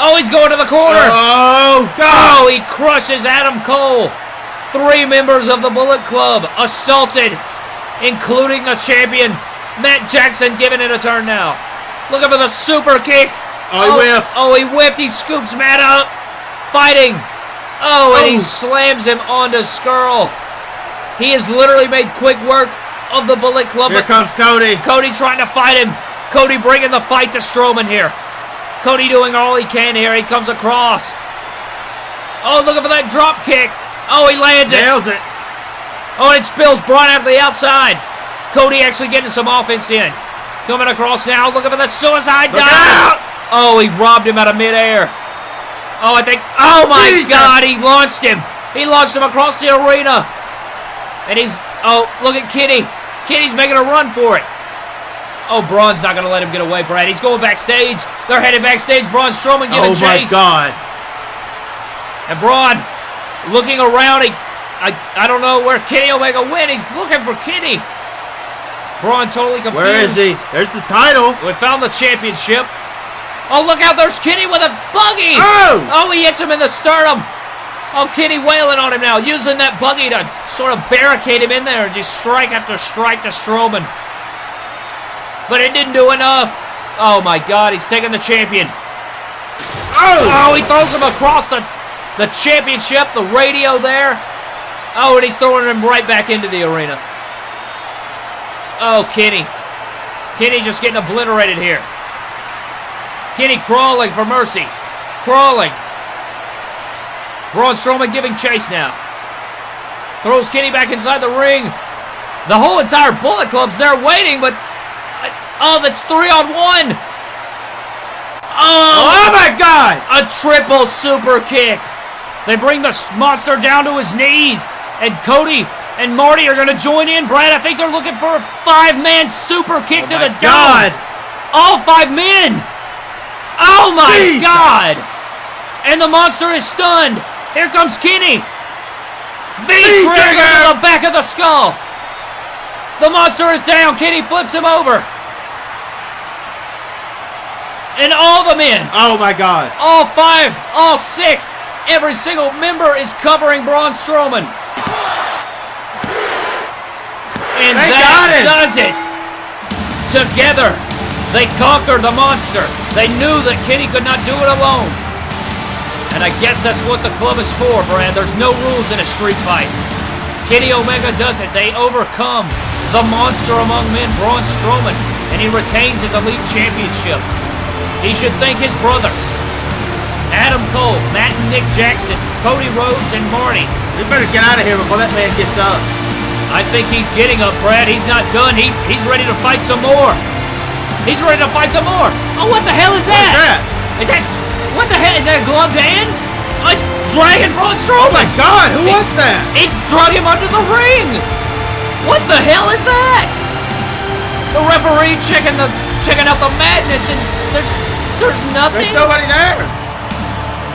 Oh, he's going to the corner. Oh, Oh, he crushes Adam Cole. Three members of the Bullet Club assaulted, including the champion, Matt Jackson, giving it a turn now. Looking for the super kick. Oh, he oh, whiffed. Oh, he whiffed. He scoops Matt up. Fighting. Oh, and he Oh. slams him onto Scurll. He has literally made quick work of the Bullet Club. Here comes Cody. Cody trying to fight him. Cody bringing the fight to Strowman here. Cody doing all he can here. He comes across. Oh, looking for that drop kick. Oh, he lands it. Nails it. Oh, and it spills Braun out to the outside. Cody actually getting some offense in. Coming across now, looking for the suicide dive. Oh, he robbed him out of midair. Oh, I think. Oh my Jesus. God, he launched him. He launched him across the arena. And he's. Oh, look at Kitty. Kitty's making a run for it. Oh, Braun's not going to let him get away, Brad. He's going backstage. They're headed backstage. Braun Strowman giving Oh my chase. god. And Braun looking around. He, I, I don't know where Kenny Omega went. He's looking for Kenny. Braun totally confused. Where is he? There's the title. We found the championship. Oh, look out. There's Kenny with a buggy. Oh! Oh, he hits him in the sternum. Oh, Kenny wailing on him now, using that buggy to sort of barricade him in there and just strike after strike to Strowman. But it didn't do enough. Oh my God, he's taking the champion. Oh! Oh, he throws him across the, the championship, the radio there. Oh, and he's throwing him right back into the arena. Oh, Kenny. Kenny just getting obliterated here. Kenny crawling for mercy. Crawling. Braun Strowman giving chase now. Throws Kenny back inside the ring. The whole entire Bullet Club's there waiting, but... Uh, oh, that's three on one. Oh, Oh my god! a triple super kick. They bring the monster down to his knees. And Cody and Marty are going to join in. Brad, I think they're looking for a five-man super kick Oh to my the god! dome. All five men. Oh my Jesus. God. And the monster is stunned. Here comes Kenny. V-trigger V-trigger. to the back of the skull. The monster is down. Kenny flips him over. And all the men Oh my god! all five, all six, every single member is covering Braun Strowman. And They that does it. Together, they conquer the monster. They knew that Kenny could not do it alone. And I guess that's what the club is for, Brad. There's no rules in a street fight. Kenny Omega does it. They overcome the monster among men, Braun Strowman, and he retains his elite championship. He should thank his brothers, Adam Cole, Matt and Nick Jackson, Cody Rhodes, and Marty. We better get out of here before that man gets up. I think he's getting up, Brad. He's not done. He he's ready to fight some more. He's ready to fight some more. Oh, what the hell is that? What's that? Is that what the hell is that? a Gloved hand? Oh, it's dragging Braun Oh my god! Who was that? It drug him under the ring. What the hell is that? The referee checking the checking out the madness, and there's there's nothing. There's nobody there.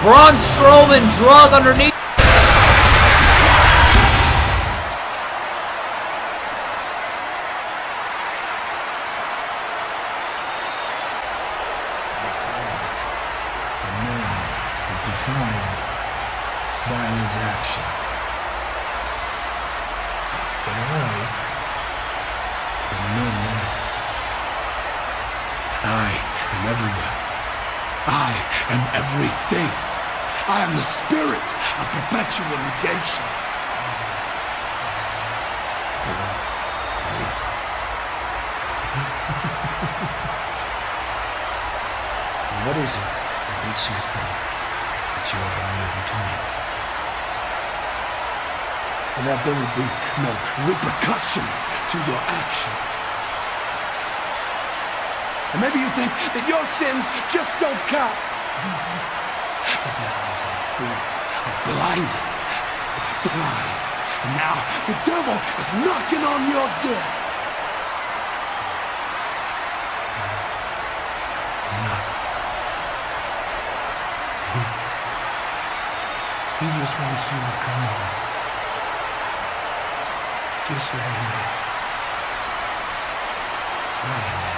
Braun Strowman drug underneath. A man is defined by his action. But I am no man. I am everywhere. I am everything. I am the spirit of perpetual negation. What is it that makes you think that you are immune to me? And that there will be no repercussions to your action. And maybe you think that your sins just don't count. But their eyes are fooled, are blinded by pride. And now the devil is knocking on your door. Knock. He just wants you to come on. Just let him in. Let him in.